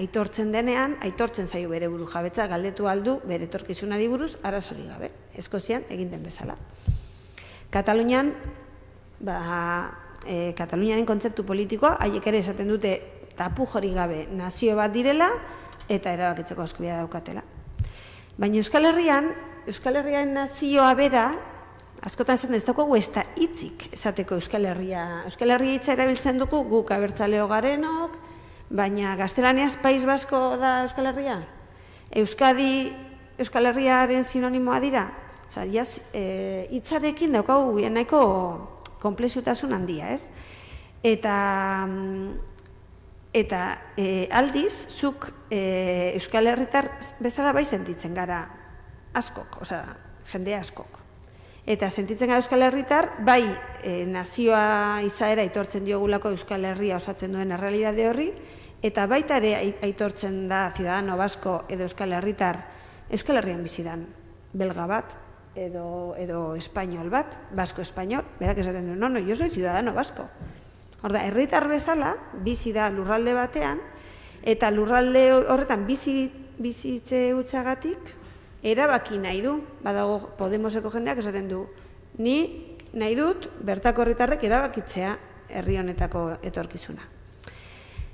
aitortzen denean, aitortzen zaio bere buru jabetza, galdetu aldu bere torkizunari buruz, arazori gabe, eskozian egin den bezala. Katalunian, ba, e, Katalunianen kontzeptu politikoa, haiek ere esaten dute tapu jori gabe nazio bat direla, eta erabakitzeko eskubidea daukatela. Baina Euskal Herrian, Euskal Herrian nazioa bera, askotan esaten ez daukagu ez da hitzik esateko Euskal Herria. Euskal Herria hitza erabiltzen dugu guk abertzaleo garenok, baina gaztelaniaz Paiz Basko da Euskal Herria? Euskadi Euskal Herriaren sinonimoa dira? Osa, jaz, e, hitzarekin daukagu nahiko komplexutasun handia, ez? Eta mm, Eta e, aldiz, zuk e, Euskal Herritar bezala bai sentitzen gara askok, osea, jende askok. Eta sentitzen gara Euskal Herritar, bai e, nazioa izaera aitortzen diogulako Euskal Herria osatzen duen errealidade horri, eta baita ere aitortzen da Ciudadano Basko edo Euskal Herritar Euskal Herrian bizidan belga bat, edo, edo espainol bat, basko-espainol, berak esaten du, no, no, yo soy Ciudadano Basko. Horda, herritar bezala, bizi da lurralde batean, eta lurralde horretan bizi bizitze utxagatik, erabaki nahi du, badago Podemoseko jendeak esaten du, ni nahi dut bertako herritarrek erabakitzea herri honetako etorkizuna.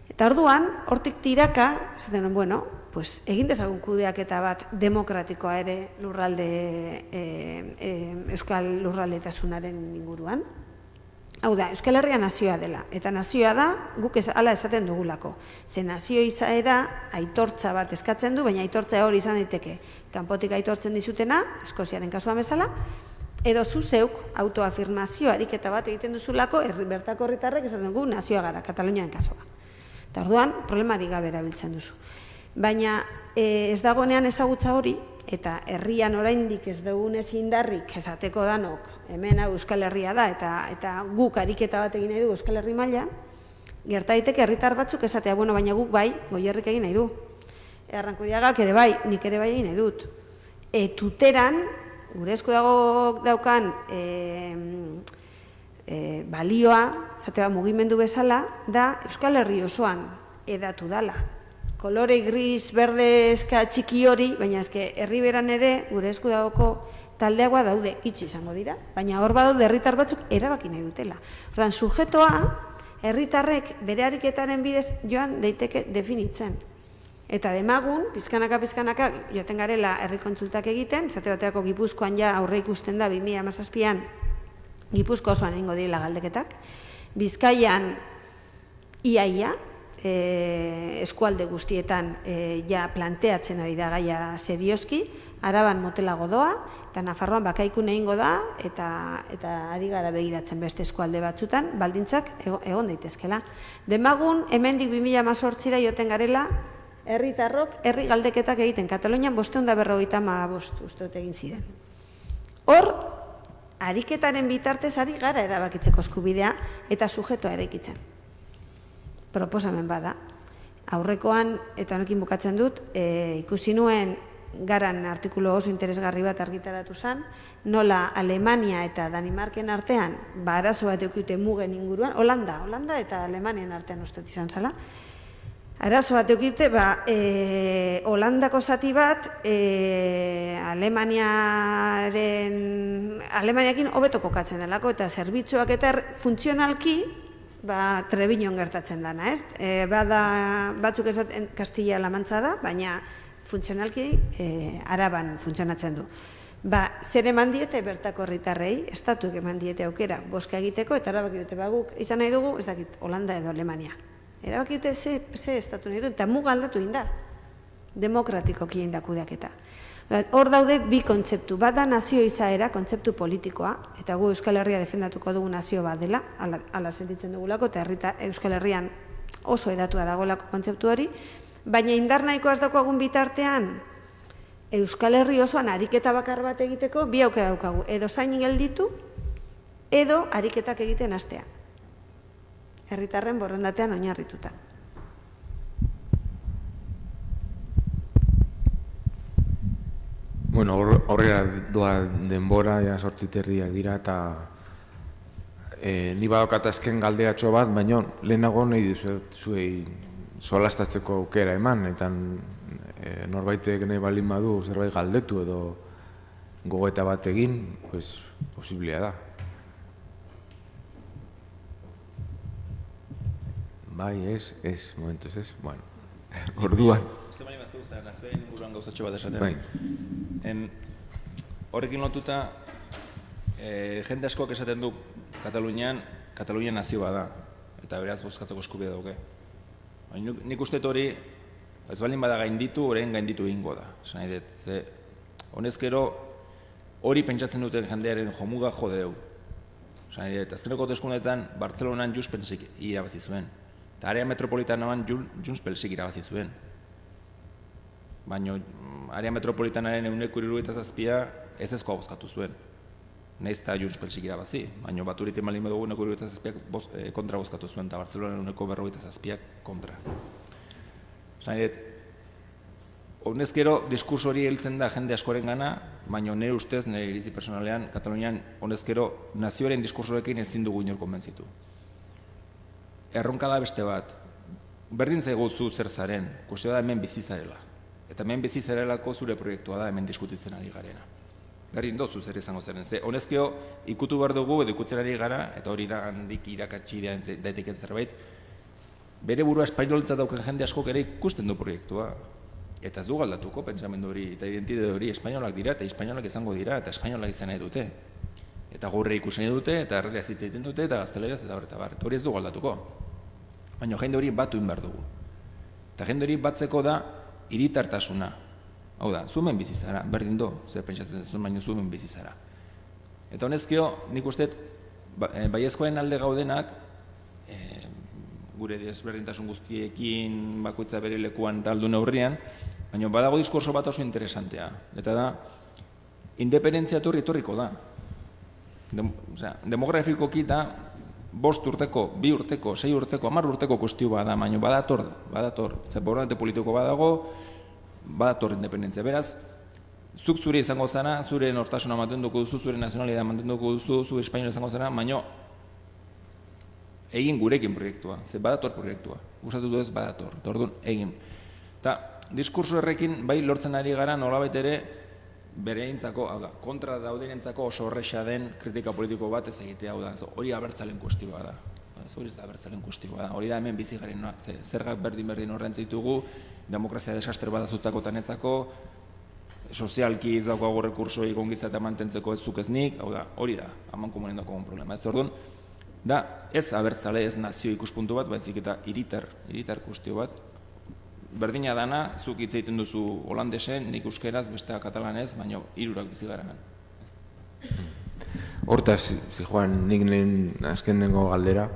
Eta orduan, hortik tiraka, esaten bueno, pues, egin dezagun kudeak eta bat demokratikoa ere lurralde, e, e, euskal lurraldetasunaren inguruan. Hau da, Euskal Herria nazioa dela, eta nazioa da guk ez, ala esaten dugulako. Ze nazio izaera aitortza bat eskatzen du, baina aitortza hori izan daiteke. Kanpotik aitortzen dizutena, Eskoziaren kasua bezala, edo zu zeuk autoafirmazio ariketa bat egiten duzulako, herri bertako herritarrek esaten dugu nazioa gara, Kataluniaren kasua. Eta orduan, problemari gabe erabiltzen duzu. Baina e, ez dagoenean ezagutza hori, eta herrian oraindik ez dugunez indarrik esateko danok hemen Euskal Herria da eta eta guk ariketa bat egin nahi du Euskal Herri maila gerta daiteke herritar batzuk esatea bueno baina guk bai goierrik egin nahi du. Errankudiagak ere bai nik ere bai egin nahi dut. E, tuteran gure esku dago daukan e, e, balioa esate mugimendu bezala da Euskal Herri osoan edatu dala. Kolore gris, berde, eska txiki hori, baina eske herriberan ere gure esku dagoko taldeagoa daude, itxi izango dira, baina hor badaude herritar batzuk erabaki nahi dutela. Ordan sujetoa herritarrek bere ariketaren bidez joan daiteke definitzen. Eta demagun, pizkanaka pizkanaka joten garela herri kontsultak egiten, esate baterako Gipuzkoan ja aurre ikusten da 2017an Gipuzko osoan egingo direla galdeketak. Bizkaian iaia, e, eskualde guztietan e, ja planteatzen ari da gaia serioski, araban motelago doa, eta Nafarroan bakaikun egingo da, eta, eta ari gara begiratzen beste eskualde batzutan, baldintzak ego- egon daitezkela. Demagun, hemendik 2018ra joten garela, herritarrok herri galdeketak egiten. Katalunian bosteun da berrogeita bost uste egin ziren. Hor, ariketaren bitartez ari gara erabakitzeko eskubidea eta sujetoa eraikitzen. Proposamen bada. Aurrekoan, eta honekin bukatzen dut, e, ikusi nuen garan artikulu oso interesgarri bat argitaratu zen, nola Alemania eta Danimarken artean, ba, arazo bat eukite mugen inguruan, Holanda, Holanda eta Alemanian artean uste dut izan zala, Arazo bat eukite, ba, e, Holandako zati bat, e, Alemaniaren, Alemaniakin hobeto kokatzen delako, eta zerbitzuak eta funtzionalki, ba, Trebiñon gertatzen dana, ez? E, bada, batzuk esaten Kastilla Lamantza da, baina funtzionalki e, araban funtzionatzen du. Ba, zer eman diete bertako herritarrei, estatuek eman diete aukera, boska egiteko, eta erabaki dute baguk, izan nahi dugu, ez dakit, Holanda edo Alemania. Erabaki dute ze, ze estatu nahi du, eta muga aldatu egin da. Demokratikoki egin da kudeaketa. Ba, Hor daude bi kontzeptu. Bat da nazio izaera, kontzeptu politikoa, eta gu Euskal Herria defendatuko dugu nazio bat dela, ala, ala sentitzen dugulako, eta herrita, Euskal Herrian oso edatua dagoelako kontzeptu hori, baina indar nahikoa ez daukagun bitartean, Euskal Herri osoan ariketa bakar bat egiteko, bi aukera daukagu, edo zain gelditu, edo ariketak egiten hastea. Herritarren borondatean oinarrituta. Bueno, hor- horrela doa denbora, ja sortziterriak dira, eta e, ni badokat azken galdeatxo bat, baina lehenago nahi dizuet zuei solastatzeko aukera eman, eta e, norbaitek nahi balin badu zerbait galdetu edo gogoeta bat egin, pues, posiblea da. Bai, ez, ez, momentuz ez, bueno, [LAUGHS] orduan. Uste baina bat zeuzen, nazioaren inguruan gauzatxo bat esaten. Bai. En, horrekin lotuta, e, jende askoak esaten du Katalunian, Katalunia nazio bada, eta beraz bozkatzeko eskubidea dauke. Nik- uste hori, ez baldin bada gainditu, orain gainditu egingo da. Esan nahi dut, ze, honezkero, hori pentsatzen duten jendearen jomuga jodeu. Esan nahi dut, azkeneko hauteskundeetan Bartzelonan Junts Pelsik irabazi zuen. Eta area metropolitanoan Junts Pelsik irabazi zuen baina area metropolitanaren euneko irurogeita zazpia ez ezkoa bozkatu zuen. Naiz eta Junts Pelsik irabazi, baina baturiten malin badugu euneko irurogeita zazpiak boz, eh, kontra bozkatu zuen, eta Barcelona euneko berrogeita zazpiak kontra. Esan dut, honezkero diskurso hori heltzen da jende askoren gana, baina nire ustez, nire iritzi personalean, Katalunian honezkero nazioaren diskursorekin ezin dugu inor konbentzitu. Erronka da beste bat, berdin zaigu zu zer zaren, kuestio da hemen bizi zarela. Eta hemen bizi zarelako zure proiektua da hemen diskutitzen ari garena. Berdin dozu zer izango zeren. Ze, honezkeo ikutu behar dugu edo ikutzen ari gara, eta hori da handik irakatsi da- daiteken zerbait, bere burua espainoltza dauken jende askok ere ikusten du proiektua. Eta ez du galdatuko pentsamendu hori eta identitate hori espainolak dira eta espainolak izango dira eta espainolak izan nahi dute. Eta gaurre ikusi nahi dute eta errealaz hitz egiten dute eta gazteleraz eta bar eta bar. Hori ez du galdatuko. Baina jende hori batu behar dugu. Eta jende hori batzeko da hiritartasuna. Hau da, zumen bizi zara, berdin do, zer pentsatzen zuen baino zumen bizi zara. Eta honezkio, nik uste, ba, e, alde gaudenak, e, gure desberdintasun guztiekin bakoitza bere lekuan taldu neurrian, baina badago diskurso bat oso interesantea. Eta da, independentzia etorri etorriko da. Dem, osea, demografikoki da bost urteko, bi urteko, sei urteko, hamar urteko kustio bada, baina badator, badator. Zer borondate politiko badago, badator independentzia. Beraz, zuk zure izango zara, zure nortasuna mantenduko duzu, zure nazionalidad mantenduko duzu, zure espainola izango zara, baina egin gurekin proiektua, ze badator proiektua. Gustatu du ez badator, orduan egin. Eta diskurso horrekin bai lortzen ari gara nolabait ere bereintzako, hau da, kontra daudenentzako oso horresa den kritika politiko bat ez egitea, hau da, hori abertzalen kuestioa da. Ez hori ez da abertzalen kustioa. Hori da hemen bizi garen, no? Ze, zergak berdin berdin horren ditugu, demokrazia desastre bada zutzako tanetzako, sozialki ez daukago rekursoi gongizata mantentzeko ez zuk ez nik, hau da, hori da, haman komunen problema. Ez orduan, da ez abertzale, ez nazio ikuspuntu bat, baizik eta iritar, iritar kustio bat, berdina dana, zuk hitz egiten duzu holandesen, nik euskeraz, bestea katalanez, baina hirurak bizi gara. Hortaz, zi joan, nik lehen azkenengo galdera,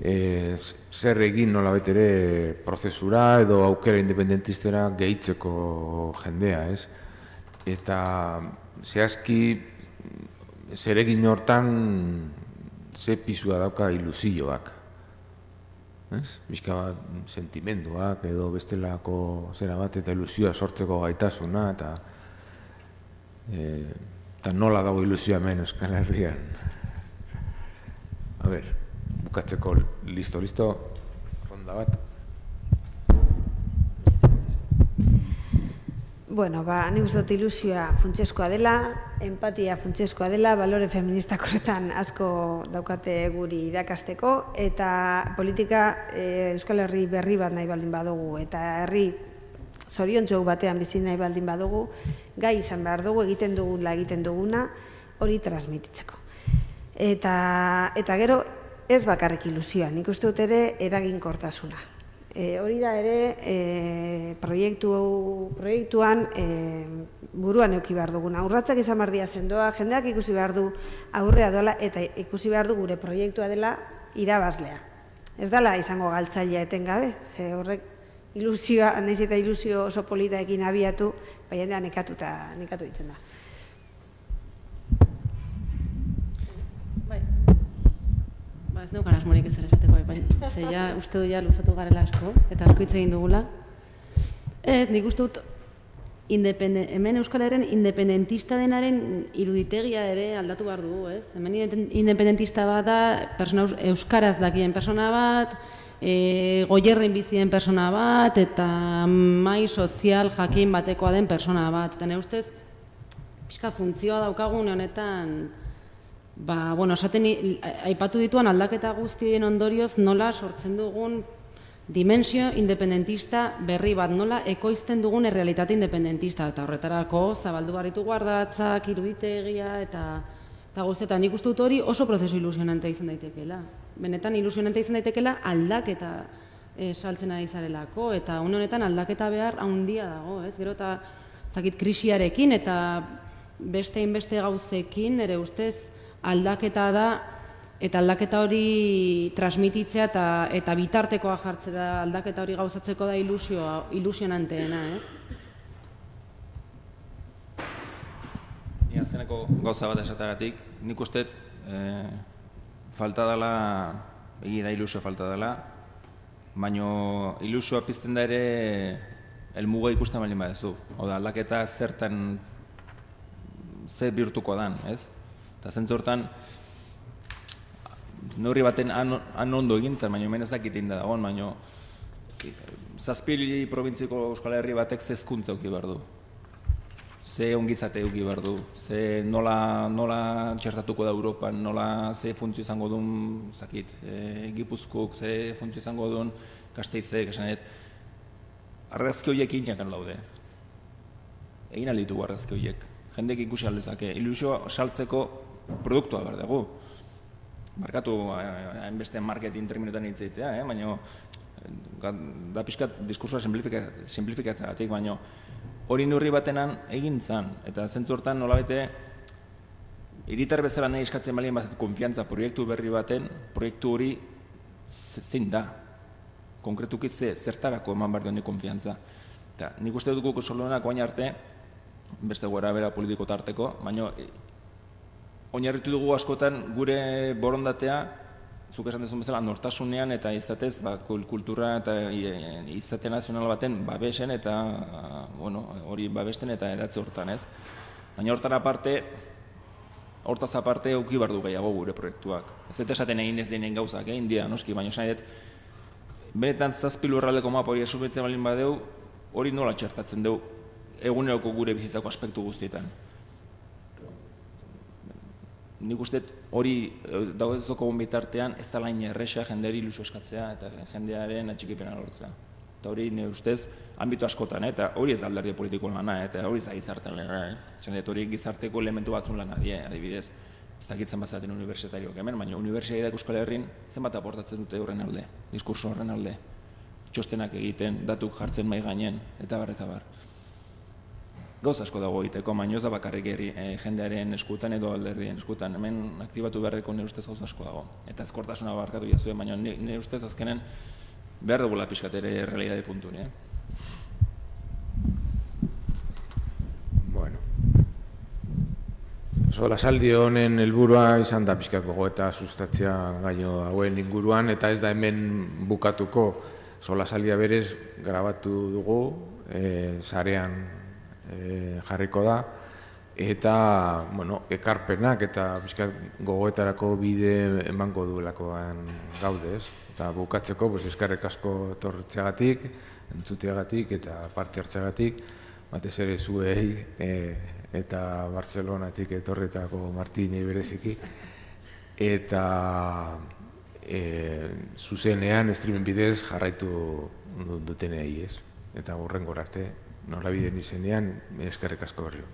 e, zer egin nola ere prozesura edo aukera independentistera gehitzeko jendea, ez? Eta zehazki zer egin hortan ze pisua dauka ilusioak. Ez? Bizka bat sentimenduak edo bestelako zera bat eta ilusioa sortzeko gaitasuna eta e, eta nola dago ilusioa hemen Euskal Herrian. A ber, bukatzeko listo, listo, ronda bat. Bueno, ba, ni uste dut ilusioa funtseskoa dela, empatia funtseskoa dela, balore feministak horretan asko daukate guri irakasteko, eta politika e, Euskal Herri berri bat nahi baldin badugu, eta herri zorion batean bizi nahi baldin badugu, gai izan behar dugu, egiten dugula egiten duguna, hori transmititzeko. Eta, eta gero, ez bakarrik ilusioa, nik uste dut ere eraginkortasuna. E, hori da ere e, proiektu, proiektuan e, buruan euki behar duguna. Urratzak izan behar zendoa, jendeak ikusi behar du aurrea dola eta ikusi behar du gure proiektua dela irabazlea. Ez dela izango galtzailea etengabe, ze horrek ilusioa, nahiz eta ilusio oso polita ekin abiatu, baina nekatu eta nekatu ditzen da. ez neukan asmorik ez esateko, baina ze ja, uste du ja luzatu garela asko, eta asko hitz egin dugula. Ez, nik uste dut, hemen Euskal Herren independentista denaren iruditegia ere aldatu behar dugu, ez? Hemen independentista bat da, Euskaraz dakien persona bat, e, goierren bizien persona bat, eta mai sozial jakin batekoa den persona bat. Eta ne ustez, pixka funtzioa daukagun honetan, Ba, bueno, esaten aipatu dituan aldaketa guztien ondorioz nola sortzen dugun dimensio independentista berri bat, nola ekoizten dugun errealitate independentista eta horretarako zabaldu baritu guardatzak, iruditegia eta eta guztetan nik uste dut hori oso prozesu ilusionante izan daitekeela. Benetan ilusionante izan daitekeela aldaketa e, saltzen ari zarelako eta une honetan aldaketa behar handia dago, ez? Gero eta zakit krisiarekin eta beste inbeste gauzekin ere ustez aldaketa da eta aldaketa hori transmititzea eta eta bitartekoa jartze da aldaketa hori gauzatzeko da ilusioa ilusionanteena, ez? Ni azkeneko gauza bat esatagatik, nik uste eh, falta dela, egi da ilusio falta dela, baino ilusioa pizten da ere elmuga ikusten baldin badezu. Oda, aldaketa zertan ze birtuko dan, ez? Eta zentzortan, neurri baten han, ondo egin zen, baina hemen ezakit da dagoen, baina zazpili provintziko Euskal Herri batek zezkuntza euki behar du. Ze ongizate euki behar du, ze nola, nola txertatuko da Europan, nola ze funtzio izango duen, zakit, e, Gipuzkuk, ze funtzio izango duen, Kasteizek, esanet, argazki horiek inakan laude. Egin alditu argazki horiek. Jendek ikusi aldezake. Ilusioa saltzeko produktua behar dugu. Markatu hainbeste marketing terminutan hitz eh? baina da pixkat diskursua simplifikatzea gatik, baina hori nurri batenan egin zan, eta zentzu hortan nola bete, iritar bezala nahi eskatzen balien bazat konfiantza proiektu berri baten, proiektu hori zein da, konkretuki ze, zertarako eman behar duen konfiantza. Eta nik uste dugu solonak oain arte, beste gora bera politiko tarteko, baina oinarritu dugu askotan gure borondatea, zuk esan dezun bezala, nortasunean eta izatez, ba, kultura eta izate nazional baten babesen eta bueno, hori babesten eta eratze hortan, ez? Baina hortan aparte, hortaz aparte auki bardu gehiago gure proiektuak. Ez dut esaten egin ez denen gauzak, eh, india, noski, baina esan dut, benetan zazpilu erraldeko mapa hori asumitzen balin badeu, hori nola txertatzen dugu eguneroko gure bizitzako aspektu guztietan. Nik uste hori eh, dagoezoko bitartean ez da lain erresa jendeari ilusio eskatzea eta jendearen atxikipena lortzea. Eta hori nire ustez, ambito askotan, eh, eta hori ez da alderdi politikoen lana, eh, eta hori ez da gizartean lana. Eh. Hori gizarteko elementu batzun lana die, adibidez. Ez dakitzen bazaten unibertsitariok hemen, baina unibertsitateak Euskal Herrin zenbat aportatzen dute horren alde, diskurso horren alde. Txostenak egiten, datuk jartzen mai gainen, eta bar, eta bar. Gauz asko dago egiteko, baina ez da bakarrik herri, eh, jendearen eskutan edo alderdien eskutan. Hemen aktibatu beharreko nire ustez gauz asko dago. Eta ezkortasuna barkatu jazue, baina ni- nire ustez azkenen behar dugula pixkat ere realidade puntu, eh? Bueno. Sola saldi honen helburua izan da pixkat gogoeta sustatzea gaio hauen inguruan eta ez da hemen bukatuko sola saldia berez grabatu dugu, e, sarean e, jarriko da. Eta bueno, ekarpenak eta pixkat gogoetarako bide emango duelakoan gaude, ez? Eta bukatzeko, pues, eskarrek asko etortzeagatik, entzuteagatik eta parte hartzeagatik, batez ere zuei e, eta Barcelonatik etorretako Martini bereziki. Eta e, zuzenean streaming bidez jarraitu du- dutenei ez? Eta hurrengora arte norabideen izenean, eskerrik asko berriro.